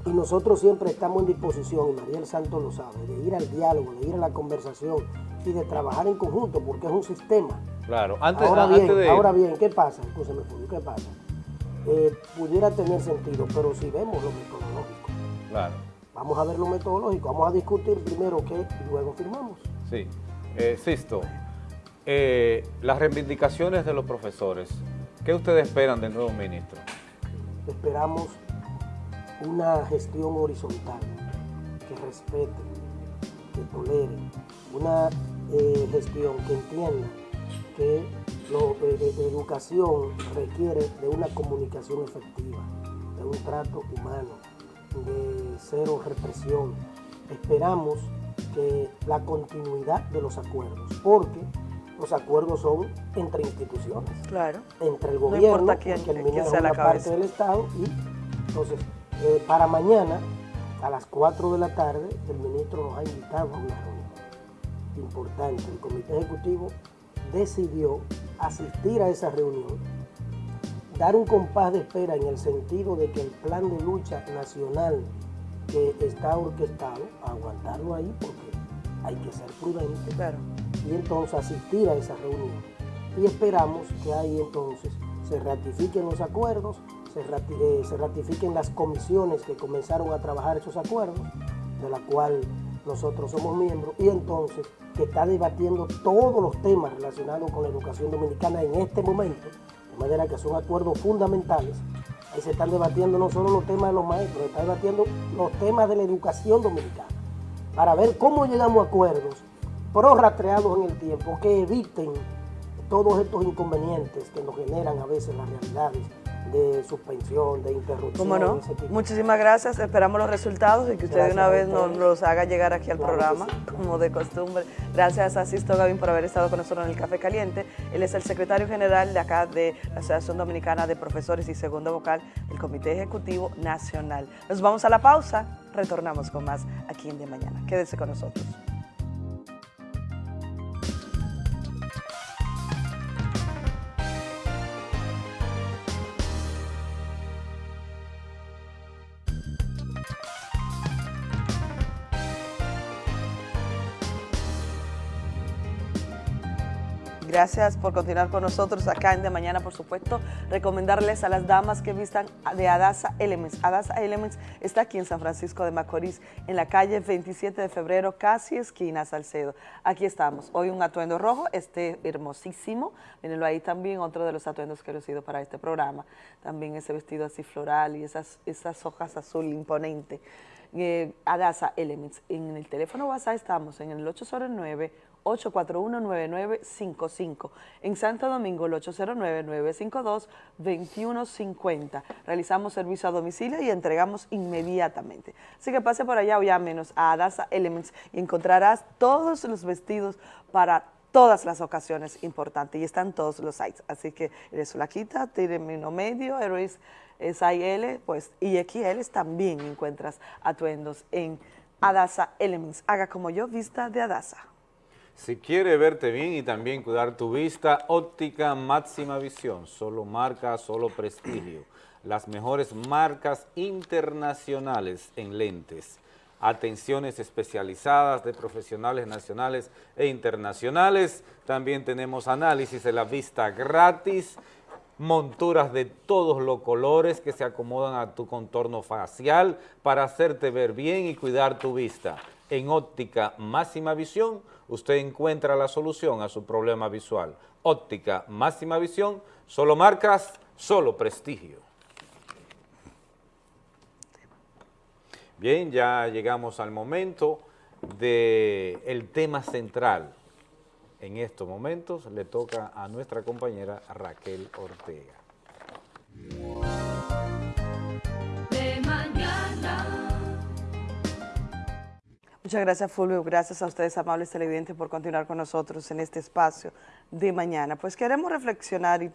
y nosotros siempre estamos en disposición, y Mariel Santos lo sabe, de ir al diálogo, de ir a la conversación y de trabajar en conjunto porque es un sistema. claro, antes, ahora antes bien, de ahora bien, ¿qué pasa? Escúchame, ¿qué pasa? Eh, pudiera tener sentido, pero si vemos lo metodológico, claro, vamos a ver lo metodológico, vamos a discutir primero qué y luego firmamos. sí. Eh, Sisto, eh, las reivindicaciones de los profesores, ¿qué ustedes esperan del nuevo ministro? esperamos una gestión horizontal que respete, que tolere, una eh, gestión que entienda que lo- eh, eh, educación requiere de una comunicación efectiva, de un trato humano, de cero represión. Esperamos que la continuidad de los acuerdos, porque los acuerdos son entre instituciones Claro. entre el No gobierno, quién- el sea la una parte del Estado, y entonces, eh, para mañana, a las 4 de la tarde, el ministro nos ha invitado a una reunión importante. El Comité Ejecutivo decidió asistir a esa reunión, dar un compás de espera en el sentido de que el plan de lucha nacional que está orquestado, aguantarlo ahí porque hay que ser prudente y entonces asistir a esa reunión. Y esperamos que ahí entonces se ratifiquen los acuerdos, se, rati- eh, se ratifiquen las comisiones que comenzaron a trabajar esos acuerdos, de la cual nosotros somos miembros, y entonces que está debatiendo todos los temas relacionados con la educación dominicana en este momento, de manera que son acuerdos fundamentales. Ahí se están debatiendo no solo los temas de los maestros, se están debatiendo los temas de la educación dominicana, para ver cómo llegamos a acuerdos prorrastreados en el tiempo que eviten todos estos inconvenientes que nos generan a veces las realidades de suspensión, de interrupción. ¿Cómo no? Muchísimas gracias. Esperamos los resultados y que usted de una vez nos los haga llegar aquí al Claro programa, como de costumbre. Gracias a Sisto Gavín por haber estado con nosotros en el Café Caliente. Él es el secretario general de acá de la Asociación Dominicana de Profesores y segundo vocal del Comité Ejecutivo Nacional. Nos vamos a la pausa. Retornamos con más aquí en De Mañana. Quédese con nosotros. Gracias por continuar con nosotros acá en De Mañana, por supuesto. Recomendarles a las damas que vistan de Adasa Elements. Adasa Elements está aquí en San Francisco de Macorís, en la calle 27 de febrero, casi esquina Salcedo. Aquí estamos. Hoy un atuendo rojo, este hermosísimo. Mírenlo ahí también, otro de los atuendos que he lucido para este programa. También ese vestido así floral y esas, esas hojas azul imponente. Eh, Adasa Elements. En el teléfono WhatsApp estamos en el 809 841-9955. En Santo Domingo, el 809-952-2150. Realizamos servicio a domicilio y entregamos inmediatamente. Así que pase por allá o llámenos a Adasa Elements y encontrarás todos los vestidos para todas las ocasiones importantes y están todos los sites. Así que eres flaquita, término medio, eres SIL, pues y XL también encuentras atuendos en Adasa Elements. Haga como yo, vista de Adasa. Si quiere verte bien y también cuidar tu vista, óptica máxima visión, solo marca, solo prestigio. Las mejores marcas internacionales en lentes. Atenciones especializadas de profesionales nacionales e internacionales. También tenemos análisis de la vista gratis, monturas de todos los colores que se acomodan a tu contorno facial para hacerte ver bien y cuidar tu vista. En óptica máxima visión, usted encuentra la solución a su problema visual. Óptica máxima visión, solo marcas, solo prestigio. Bien, ya llegamos al momento del tema central. En estos momentos le toca a nuestra compañera Raquel Ortega. Muchas gracias, Fulvio. Gracias a ustedes, amables televidentes, por continuar con nosotros en este espacio de mañana. Pues queremos reflexionar y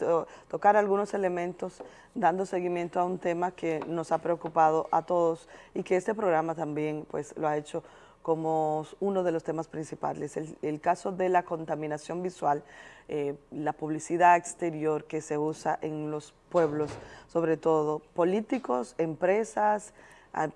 tocar algunos elementos dando seguimiento a un tema que nos ha preocupado a todos y que este programa también pues lo ha hecho como uno de los temas principales. El, caso de la contaminación visual, eh, la publicidad exterior que se usa en los pueblos, sobre todo políticos, empresas,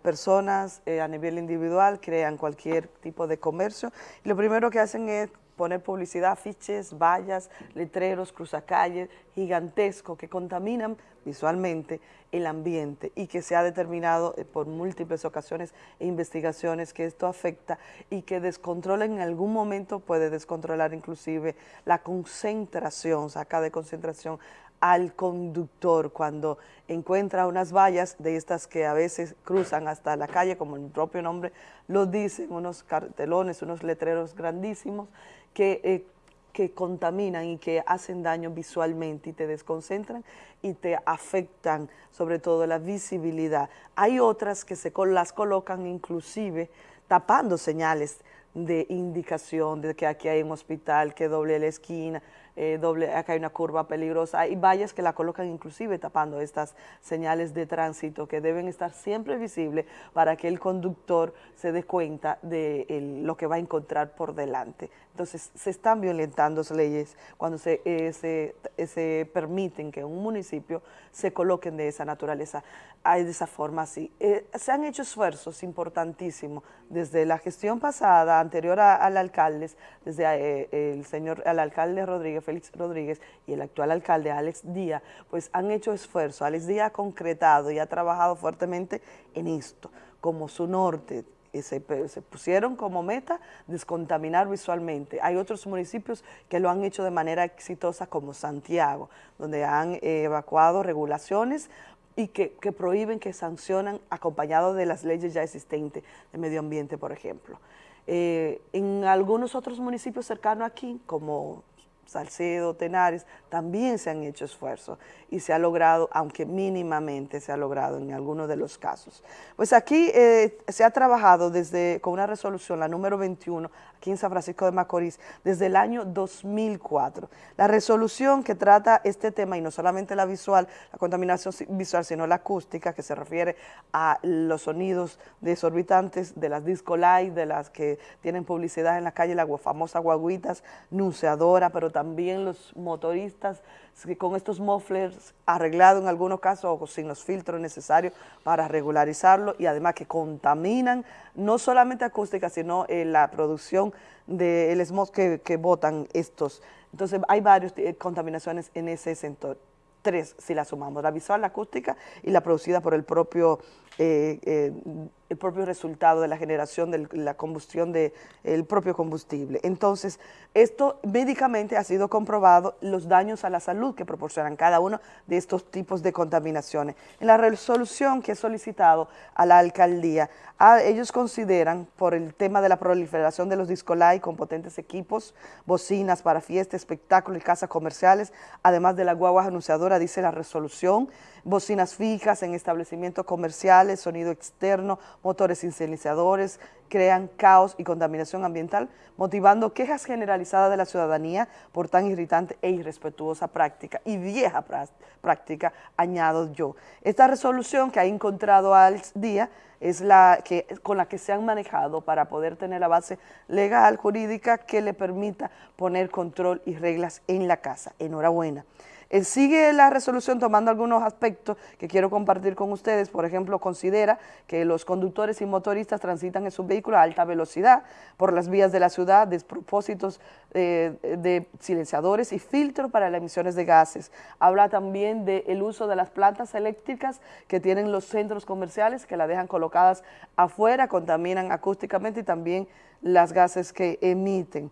personas eh, a nivel individual crean cualquier tipo de comercio. Lo primero que hacen es poner publicidad, afiches, vallas, letreros, cruzacalles gigantescos que contaminan visualmente el ambiente y que se ha determinado eh, por múltiples ocasiones e investigaciones que esto afecta y que descontrola en algún momento, puede descontrolar inclusive la concentración, saca de concentración al conductor cuando encuentra unas vallas de estas que a veces cruzan hasta la calle, como el propio nombre lo dice, unos cartelones, unos letreros grandísimos que, eh, que contaminan y que hacen daño visualmente y te desconcentran y te afectan sobre todo la visibilidad. Hay otras que se las colocan inclusive tapando señales de indicación de que aquí hay un hospital, que doble la esquina, eh, acá hay una curva peligrosa, hay vallas que la colocan inclusive tapando estas señales de tránsito que deben estar siempre visibles para que el conductor se dé cuenta de lo que va a encontrar por delante. Entonces, se están violentando las leyes cuando se, eh, eh, se, permiten que un municipio se coloquen de esa naturaleza, de esa forma así. se han hecho esfuerzos importantísimos desde la gestión pasada, anterior al alcalde, desde el señor, al alcalde Rodríguez Félix Rodríguez y el actual alcalde Alex Díaz, pues han hecho esfuerzo. Alex Díaz ha concretado y ha trabajado fuertemente en esto, como su norte, se, se, pusieron como meta descontaminar visualmente. Hay otros municipios que lo han hecho de manera exitosa como Santiago, donde han evacuado regulaciones y que, que, prohíben, que sancionan acompañado de las leyes ya existentes de medio ambiente, por ejemplo. Eh, en algunos otros municipios cercanos aquí, como Salcedo, Tenares, también se han hecho esfuerzos y se ha logrado, aunque mínimamente se ha logrado en algunos de los casos. Pues aquí eh, se ha trabajado desde con una resolución, la número 21, aquí en San Francisco de Macorís, desde el año 2004. La resolución que trata este tema, y no solamente la visual, la contaminación visual, sino la acústica, que se refiere a los sonidos desorbitantes de las disco light, de las que tienen publicidad en la calle, la famosa guaguitas, nunciadora, pero también los motoristas con estos mufflers arreglados en algunos casos o sin los filtros necesarios para regularizarlo y además que contaminan no solamente acústica, sino eh, la producción del smog que, que botan estos. Entonces hay varias eh, contaminaciones en ese sector tres si la sumamos, la visual, la acústica y la producida por el propio eh, el propio resultado de la generación de la combustión del propio combustible. Entonces, esto médicamente ha sido comprobado los daños a la salud que proporcionan cada uno de estos tipos de contaminaciones. En la resolución que he solicitado a la alcaldía, ellos consideran por el tema de la proliferación de los discolay con potentes equipos, bocinas para fiestas, espectáculos y casas comerciales, además de la guagua anunciadora, dice la resolución, bocinas fijas en establecimientos comerciales, sonido externo, motores incendiadores, crean caos y contaminación ambiental, motivando quejas generalizadas de la ciudadanía por tan irritante e irrespetuosa práctica y vieja práctica, añado yo. Esta resolución que ha encontrado al día es la que, con la que se han manejado para poder tener la base legal, jurídica, que le permita poner control y reglas en la casa. Enhorabuena. Eh, sigue la resolución tomando algunos aspectos que quiero compartir con ustedes. Por ejemplo, considera que los conductores y motoristas transitan en sus vehículos a alta velocidad por las vías de la ciudad, despropósitos eh, de silenciadores y filtros para las emisiones de gases. Habla también del uso de las plantas eléctricas que tienen los centros comerciales, que las dejan colocadas afuera, contaminan acústicamente y también las gases que emiten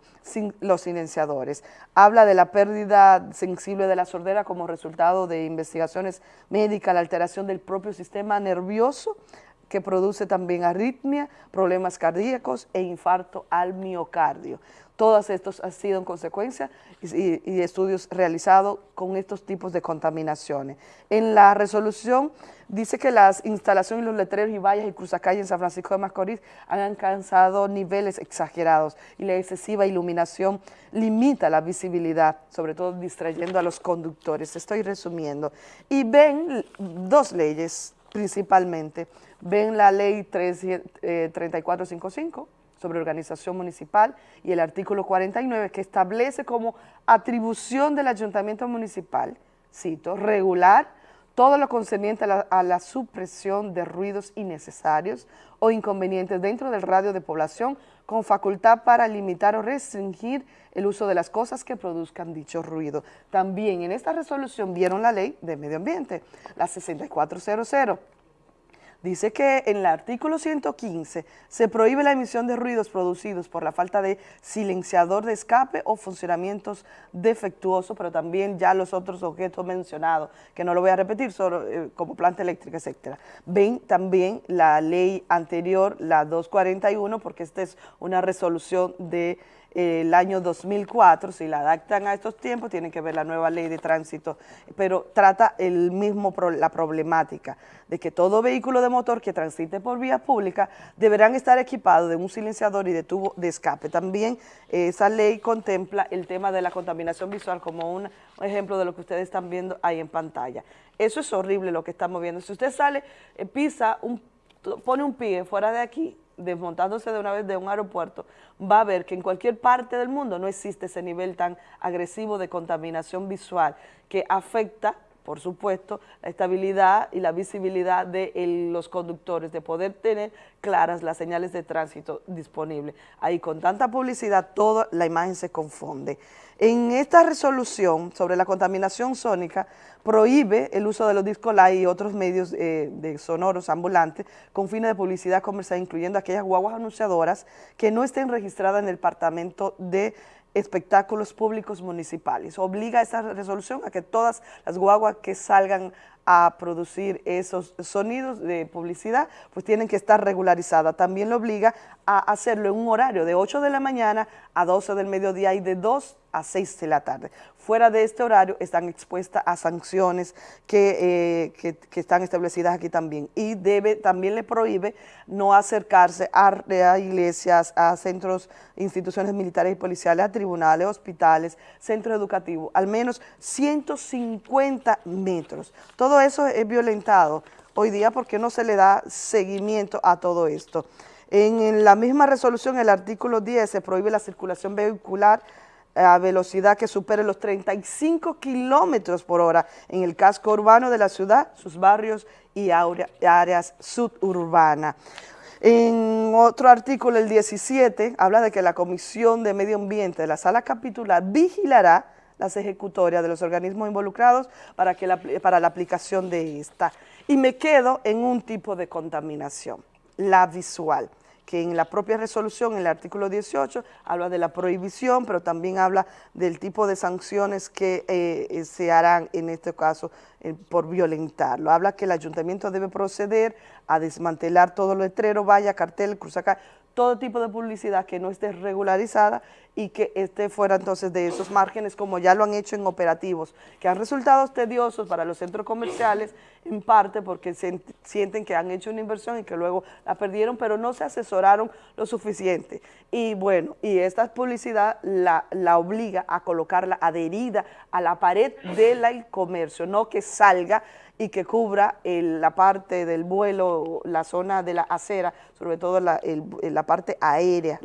los silenciadores. Habla de la pérdida sensible de la sordera como resultado de investigaciones médicas, la alteración del propio sistema nervioso, que produce también arritmia, problemas cardíacos e infarto al miocardio. Todos estos han sido en consecuencia y, estudios realizados con estos tipos de contaminaciones. En la resolución dice que las instalaciones, los letreros y vallas y cruzacalles en San Francisco de Macorís han alcanzado niveles exagerados y la excesiva iluminación limita la visibilidad, sobre todo distrayendo a los conductores. Estoy resumiendo. Y ven dos leyes principalmente. Ven la ley 3455, sobre organización municipal y el artículo 49 que establece como atribución del ayuntamiento municipal, cito, regular todo lo concerniente a la, a la, supresión de ruidos innecesarios o inconvenientes dentro del radio de población con facultad para limitar o restringir el uso de las cosas que produzcan dicho ruido. También en esta resolución vieron la ley de medio ambiente, la 6400, dice que en el artículo 115 se prohíbe la emisión de ruidos producidos por la falta de silenciador de escape o funcionamientos defectuosos, pero también ya los otros objetos mencionados, que no lo voy a repetir, solo, eh, como planta eléctrica, etcétera. Ven también la ley anterior, la 241, porque esta es una resolución de el año 2004, si la adaptan a estos tiempos, tienen que ver la nueva ley de tránsito, pero trata el mismo la problemática de que todo vehículo de motor que transite por vía pública deberán estar equipados de un silenciador y de tubo de escape. También esa ley contempla el tema de la contaminación visual como un ejemplo de lo que ustedes están viendo ahí en pantalla. Eso es horrible lo que estamos viendo. Si usted sale, eh, pisa, un, pone un pie fuera de aquí, desmontándose de una vez de un aeropuerto, va a ver que en cualquier parte del mundo no existe ese nivel tan agresivo de contaminación visual que afecta por supuesto, la estabilidad y la visibilidad de los conductores, de poder tener claras las señales de tránsito disponibles. Ahí con tanta publicidad, toda la imagen se confunde. En esta resolución sobre la contaminación sónica, prohíbe el uso de los discos y otros medios eh, de sonoros ambulantes con fines de publicidad comercial, incluyendo aquellas guaguas anunciadoras que no estén registradas en el Departamento de espectáculos públicos municipales. Obliga esa resolución a que todas las guaguas que salgan a producir esos sonidos de publicidad, pues tienen que estar regularizadas. También lo obliga a hacerlo en un horario de 8 de la mañana a 12 del mediodía y de 2 a 6 de la tarde. Fuera de este horario están expuestas a sanciones que, eh, que, están establecidas aquí también. Y debe también le prohíbe no acercarse a, iglesias, a centros, instituciones militares y policiales, a tribunales, hospitales, centros educativos, al menos 150 metros. Todo eso es violentado hoy día porque no se le da seguimiento a todo esto. En, la misma resolución, el artículo 10, se prohíbe la circulación vehicular a velocidad que supere los 35 kilómetros por hora en el casco urbano de la ciudad, sus barrios y áreas suburbanas. En otro artículo, el 17, habla de que la Comisión de Medio Ambiente de la Sala Capitular vigilará las ejecutorias de los organismos involucrados para, que para la aplicación de esta. Y me quedo en un tipo de contaminación, la visual que en la propia resolución, en el artículo 18, habla de la prohibición, pero también habla del tipo de sanciones que eh, eh, se harán en este caso eh, por violentarlo. Habla que el ayuntamiento debe proceder a desmantelar todo letrero, valla, cartel, cruzacar, todo tipo de publicidad que no esté regularizada y que esté fuera entonces de esos márgenes como ya lo han hecho en operativos, que han resultado tediosos para los centros comerciales, en parte porque sienten que han hecho una inversión y que luego la perdieron, pero no se asesoraron lo suficiente. Y bueno, y esta publicidad la, la obliga a colocarla adherida a la pared del comercio, no que salga y que cubra la parte del vuelo, la zona de la acera, sobre todo la, la parte aérea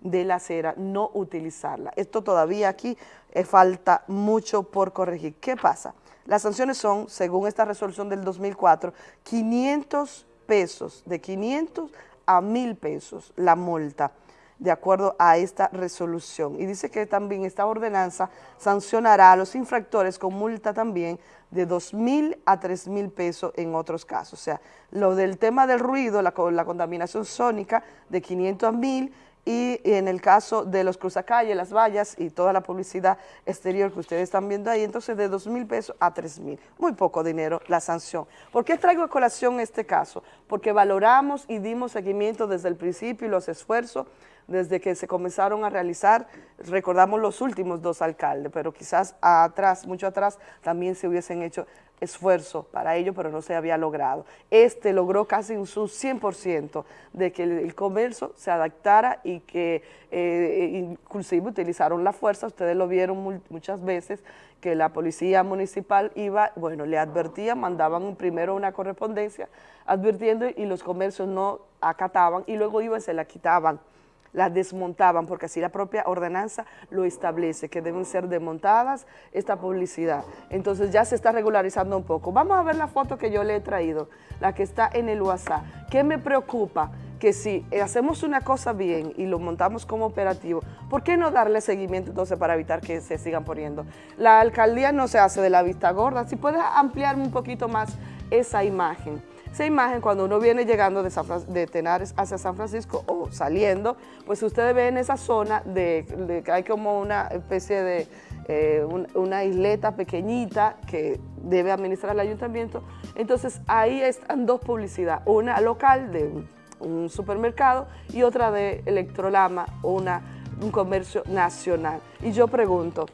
de la acera, no utilizarla. Esto todavía aquí eh, falta mucho por corregir. ¿Qué pasa? Las sanciones son, según esta resolución del 2004, 500 pesos, de 500 a 1000 pesos la multa de acuerdo a esta resolución. Y dice que también esta ordenanza sancionará a los infractores con multa también de 2 mil a 3 mil pesos en otros casos. O sea, lo del tema del ruido, la, la contaminación sónica de 500 a 1000 y, en el caso de los cruzacalles, las vallas y toda la publicidad exterior que ustedes están viendo ahí, entonces de 2 mil pesos a 3 mil. Muy poco dinero la sanción. ¿Por qué traigo a colación este caso? Porque valoramos y dimos seguimiento desde el principio y los esfuerzos desde que se comenzaron a realizar, recordamos los últimos dos alcaldes, pero quizás atrás, mucho atrás, también se hubiesen hecho esfuerzo para ello, pero no se había logrado. Este logró casi un su 100% de que el, comercio se adaptara y que eh, inclusive utilizaron la fuerza, ustedes lo vieron muchas veces, que la policía municipal iba, bueno, le advertían, mandaban primero una correspondencia advirtiendo y los comercios no acataban y luego iban y se la quitaban las desmontaban, porque así la propia ordenanza lo establece, que deben ser desmontadas esta publicidad. Entonces ya se está regularizando un poco. Vamos a ver la foto que yo le he traído, la que está en el WhatsApp. ¿Qué me preocupa? que si hacemos una cosa bien y lo montamos como operativo, ¿por qué no darle seguimiento entonces para evitar que se sigan poniendo? La alcaldía no se hace de la vista gorda, si puedes ampliar un poquito más esa imagen. Esa imagen cuando uno viene llegando de, de Tenares hacia San Francisco o saliendo, pues ustedes ven esa zona de, que hay como una especie de eh, una isleta pequeñita que debe administrar el ayuntamiento. Entonces ahí están dos publicidades, una local de un, supermercado y otra de Electrolama, una, un comercio nacional. Y yo pregunto,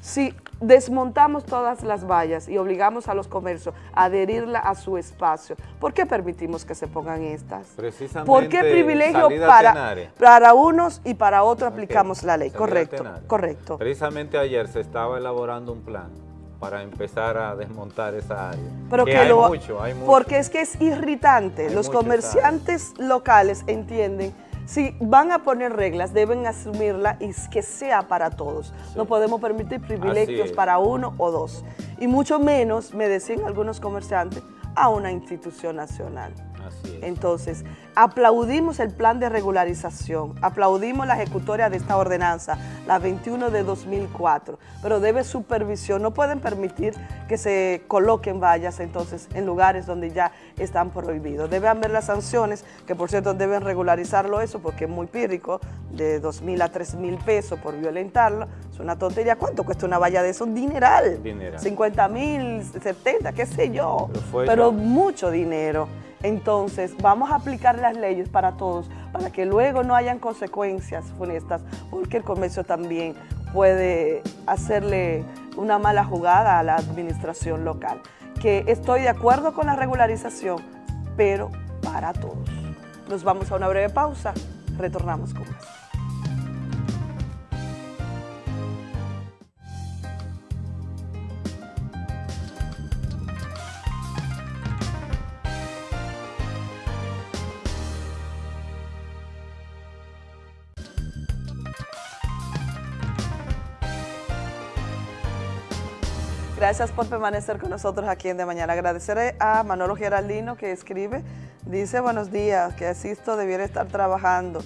si desmontamos todas las vallas y obligamos a los comercios a adherirla a su espacio, ¿por qué permitimos que se pongan estas? Precisamente ¿Por qué privilegio para, para unos y para otros aplicamos la ley? Correcto, correcto. Precisamente ayer se estaba elaborando un plan para empezar a desmontar esa área. Pero que, hay, mucho, hay mucho. Porque es que es irritante. los comerciantes locales entienden si van a poner reglas, deben asumirla y que sea para todos. No podemos permitir privilegios para uno o dos. Y mucho menos, me decían algunos comerciantes, a una institución nacional. Entonces, aplaudimos el plan de regularización, aplaudimos la ejecutoria de esta ordenanza, la 21 de 2004, pero debe supervisión, no pueden permitir que se coloquen vallas entonces en lugares donde ya están prohibidos. Deben haber las sanciones, que por cierto deben regularizarlo eso porque es muy pírrico, de 2 mil a 3 mil pesos por violentarlo, es una tontería. ¿Cuánto cuesta una valla de eso? Dineral. Dineral. 50 mil, 70, qué sé yo, pero mucho dinero. Entonces, vamos a aplicar las leyes para todos, para que luego no hayan consecuencias funestas, porque el comercio también puede hacerle una mala jugada a la administración local. Que estoy de acuerdo con la regularización, pero para todos. Nos vamos a una breve pausa, retornamos con más. Gracias por permanecer con nosotros aquí en De Mañana. Agradeceré a Manolo Geraldino que escribe, dice buenos días, que Asisto debiera estar trabajando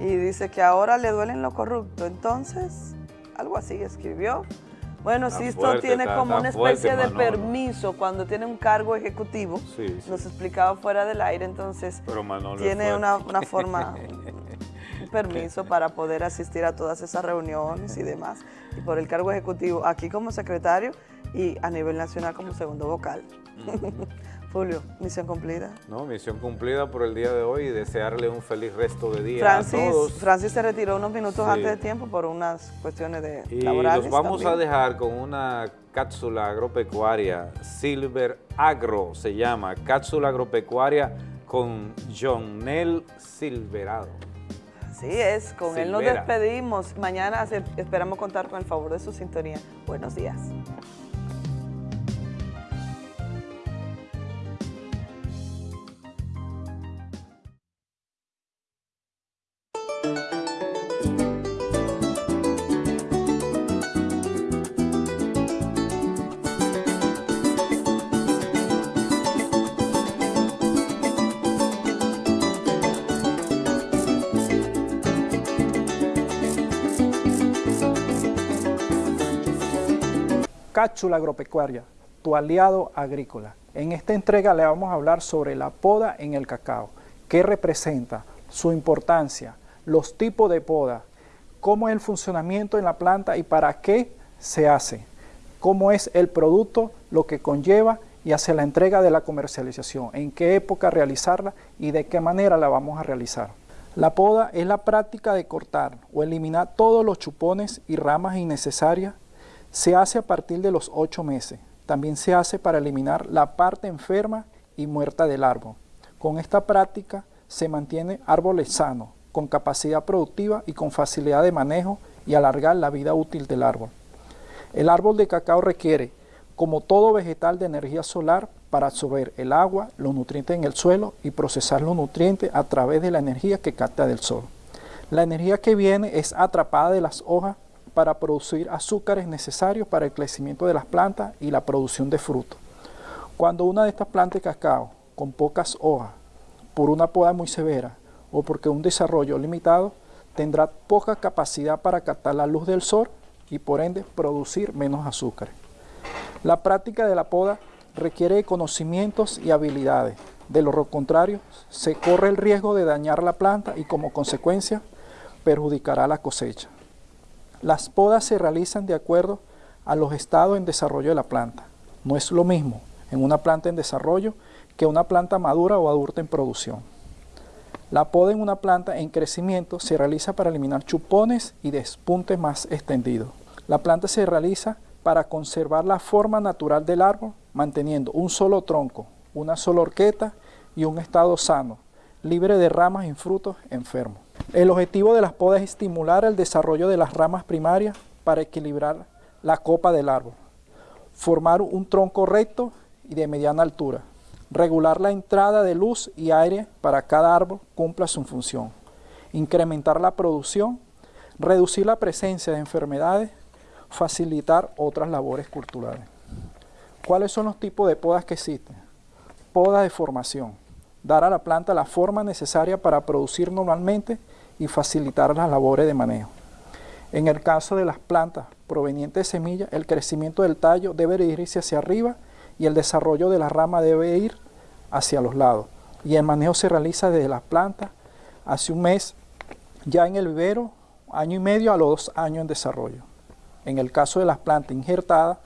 y dice que ahora le duelen lo corrupto. Entonces, algo así escribió. Bueno, Sisto tiene como una especie de permiso cuando tiene un cargo ejecutivo. Nos explicaba fuera del aire, entonces tiene una, una forma, *laughs* un permiso para poder asistir a todas esas reuniones y demás. Y por el cargo ejecutivo, aquí como secretario, y a nivel nacional como segundo vocal. *laughs* Julio, misión cumplida. No, misión cumplida por el día de hoy y desearle un feliz resto de día Francis, a todos. Francis se retiró unos minutos antes de tiempo por unas cuestiones de y laborales. los vamos a dejar con una cápsula agropecuaria, Silver Agro se llama, cápsula agropecuaria con John Nel Silverado. Así es, con él nos despedimos. Mañana esperamos contar con el favor de su sintonía. Buenos días. Cápsula Agropecuaria, tu aliado agrícola. En esta entrega le vamos a hablar sobre la poda en el cacao, qué representa, su importancia, los tipos de poda, cómo es el funcionamiento en la planta y para qué se hace, cómo es el producto, lo que conlleva y hacia la entrega de la comercialización, en qué época realizarla y de qué manera la vamos a realizar. La poda es la práctica de cortar o eliminar todos los chupones y ramas innecesarias. Se hace a partir de los 8 meses. También se hace para eliminar la parte enferma y muerta del árbol. Con esta práctica se mantiene árboles sanos, con capacidad productiva y con facilidad de manejo y alargar la vida útil del árbol. El árbol de cacao requiere como todo vegetal de energía solar para absorber el agua, los nutrientes en el suelo y procesar los nutrientes a través de la energía que capta del sol. La energía que viene es atrapada de las hojas para producir azúcares necesarios para el crecimiento de las plantas y la producción de frutos. Cuando una de estas plantas de cacao, con pocas hojas, por una poda muy severa o porque un desarrollo limitado, tendrá poca capacidad para captar la luz del sol y por ende producir menos azúcares. La práctica de la poda requiere conocimientos y habilidades. De lo contrario, se corre el riesgo de dañar la planta y como consecuencia perjudicará la cosecha. Las podas se realizan de acuerdo a los estados en desarrollo de la planta. No es lo mismo en una planta en desarrollo que una planta madura o adulta en producción. La poda en una planta en crecimiento se realiza para eliminar chupones y despuntes más extendidos. La planta se realiza para conservar la forma natural del árbol, manteniendo un solo tronco, una sola horqueta y un estado sano, libre de ramas y frutos enfermos. El objetivo de las podas es estimular el desarrollo de las ramas primarias para equilibrar la copa del árbol, formar un tronco recto y de mediana altura, regular la entrada de luz y aire para cada árbol cumpla su función, incrementar la producción, reducir la presencia de enfermedades, facilitar otras labores culturales. ¿Cuáles son los tipos de podas que existen? Poda de formación, dar a la planta la forma necesaria para producir normalmente y facilitar las labores de manejo. En el caso de las plantas provenientes de semillas, el crecimiento del tallo debe irse hacia arriba y el desarrollo de la rama debe ir hacia los lados. Y el manejo se realiza desde las plantas hace un mes, ya en el vivero, año y medio a los dos años en desarrollo en el caso de las plantas injertadas,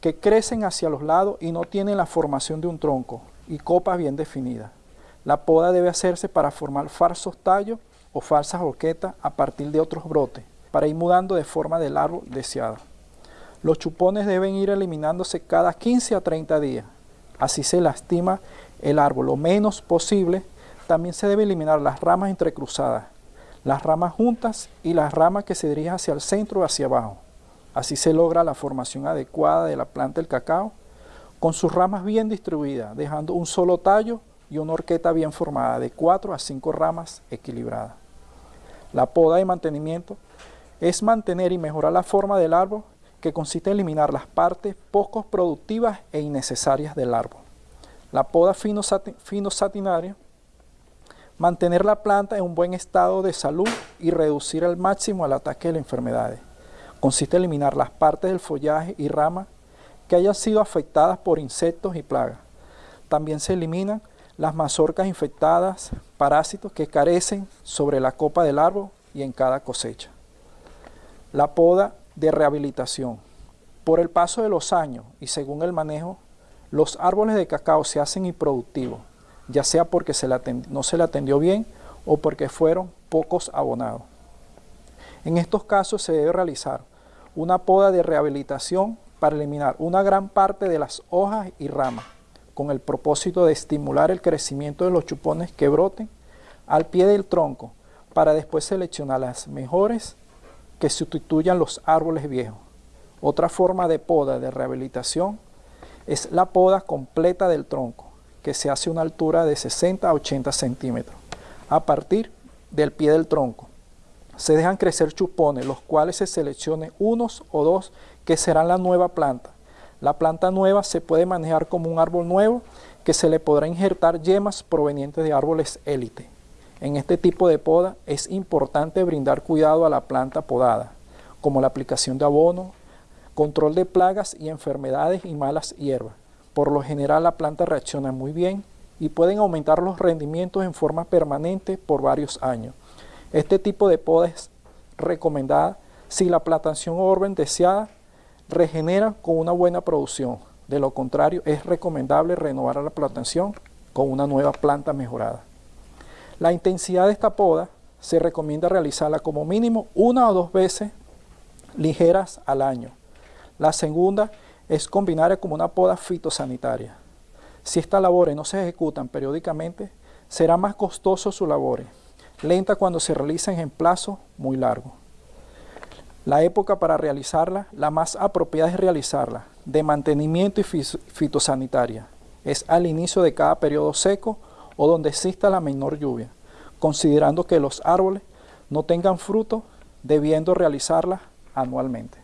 que crecen hacia los lados y no tienen la formación de un tronco y copas bien definidas. La poda debe hacerse para formar falsos tallos o falsas horquetas a partir de otros brotes, para ir mudando de forma del árbol deseada. Los chupones deben ir eliminándose cada 15 a 30 días. Así se lastima el árbol lo menos posible. También se debe eliminar las ramas entrecruzadas, las ramas juntas y las ramas que se dirigen hacia el centro o hacia abajo. Así se logra la formación adecuada de la planta del cacao, con sus ramas bien distribuidas, dejando un solo tallo y una horqueta bien formada, de 4 a 5 ramas equilibradas. La poda y mantenimiento es mantener y mejorar la forma del árbol, que consiste en eliminar las partes poco productivas e innecesarias del árbol. La poda fino, fino satinario, mantener la planta en un buen estado de salud y reducir al máximo el ataque de las enfermedades. Consiste en eliminar las partes del follaje y ramas que hayan sido afectadas por insectos y plagas. También se eliminan las mazorcas infectadas, parásitos que carecen sobre la copa del árbol y en cada cosecha. La poda de rehabilitación. Por el paso de los años y según el manejo, los árboles de cacao se hacen improductivos, ya sea porque no se le atendió bien o porque fueron pocos abonados. En estos casos se debe realizar una poda de rehabilitación para eliminar una gran parte de las hojas y ramas, con el propósito de estimular el crecimiento de los chupones que broten al pie del tronco, para después seleccionar las mejores que sustituyan los árboles viejos. Otra forma de poda de rehabilitación es la poda completa del tronco, que se hace a una altura de 60 a 80 centímetros, a partir del pie del tronco, se dejan crecer chupones, los cuales se seleccionen unos o dos que serán la nueva planta. La planta nueva se puede manejar como un árbol nuevo que se le podrá injertar yemas provenientes de árboles élite. En este tipo de poda es importante brindar cuidado a la planta podada, como la aplicación de abono, control de plagas y enfermedades y malas hierbas. Por lo general la planta reacciona muy bien y pueden aumentar los rendimientos en forma permanente por varios años. Este tipo de poda es recomendada si la plantación orden deseada regenera con una buena producción. De lo contrario, es recomendable renovar la plantación con una nueva planta mejorada. La intensidad de esta poda se recomienda realizarla como mínimo una o dos veces ligeras al año. La segunda es combinar como una poda fitosanitaria. Si estas labores no se ejecutan periódicamente, será más costoso su labores, lenta cuando se realicen en plazo muy largo. La época para realizarla, la más apropiada es realizarla de mantenimiento y fitosanitaria. Es al inicio de cada periodo seco o donde exista la menor lluvia, considerando que los árboles no tengan fruto, debiendo realizarla anualmente.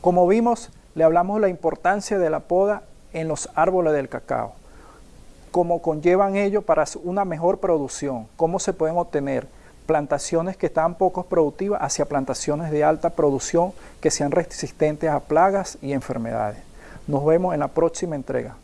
Como vimos, le hablamos la importancia de la poda en los árboles del cacao, cómo conllevan ello para una mejor producción, cómo se pueden obtener plantaciones que están poco productivas hacia plantaciones de alta producción que sean resistentes a plagas y enfermedades. Nos vemos en la próxima entrega.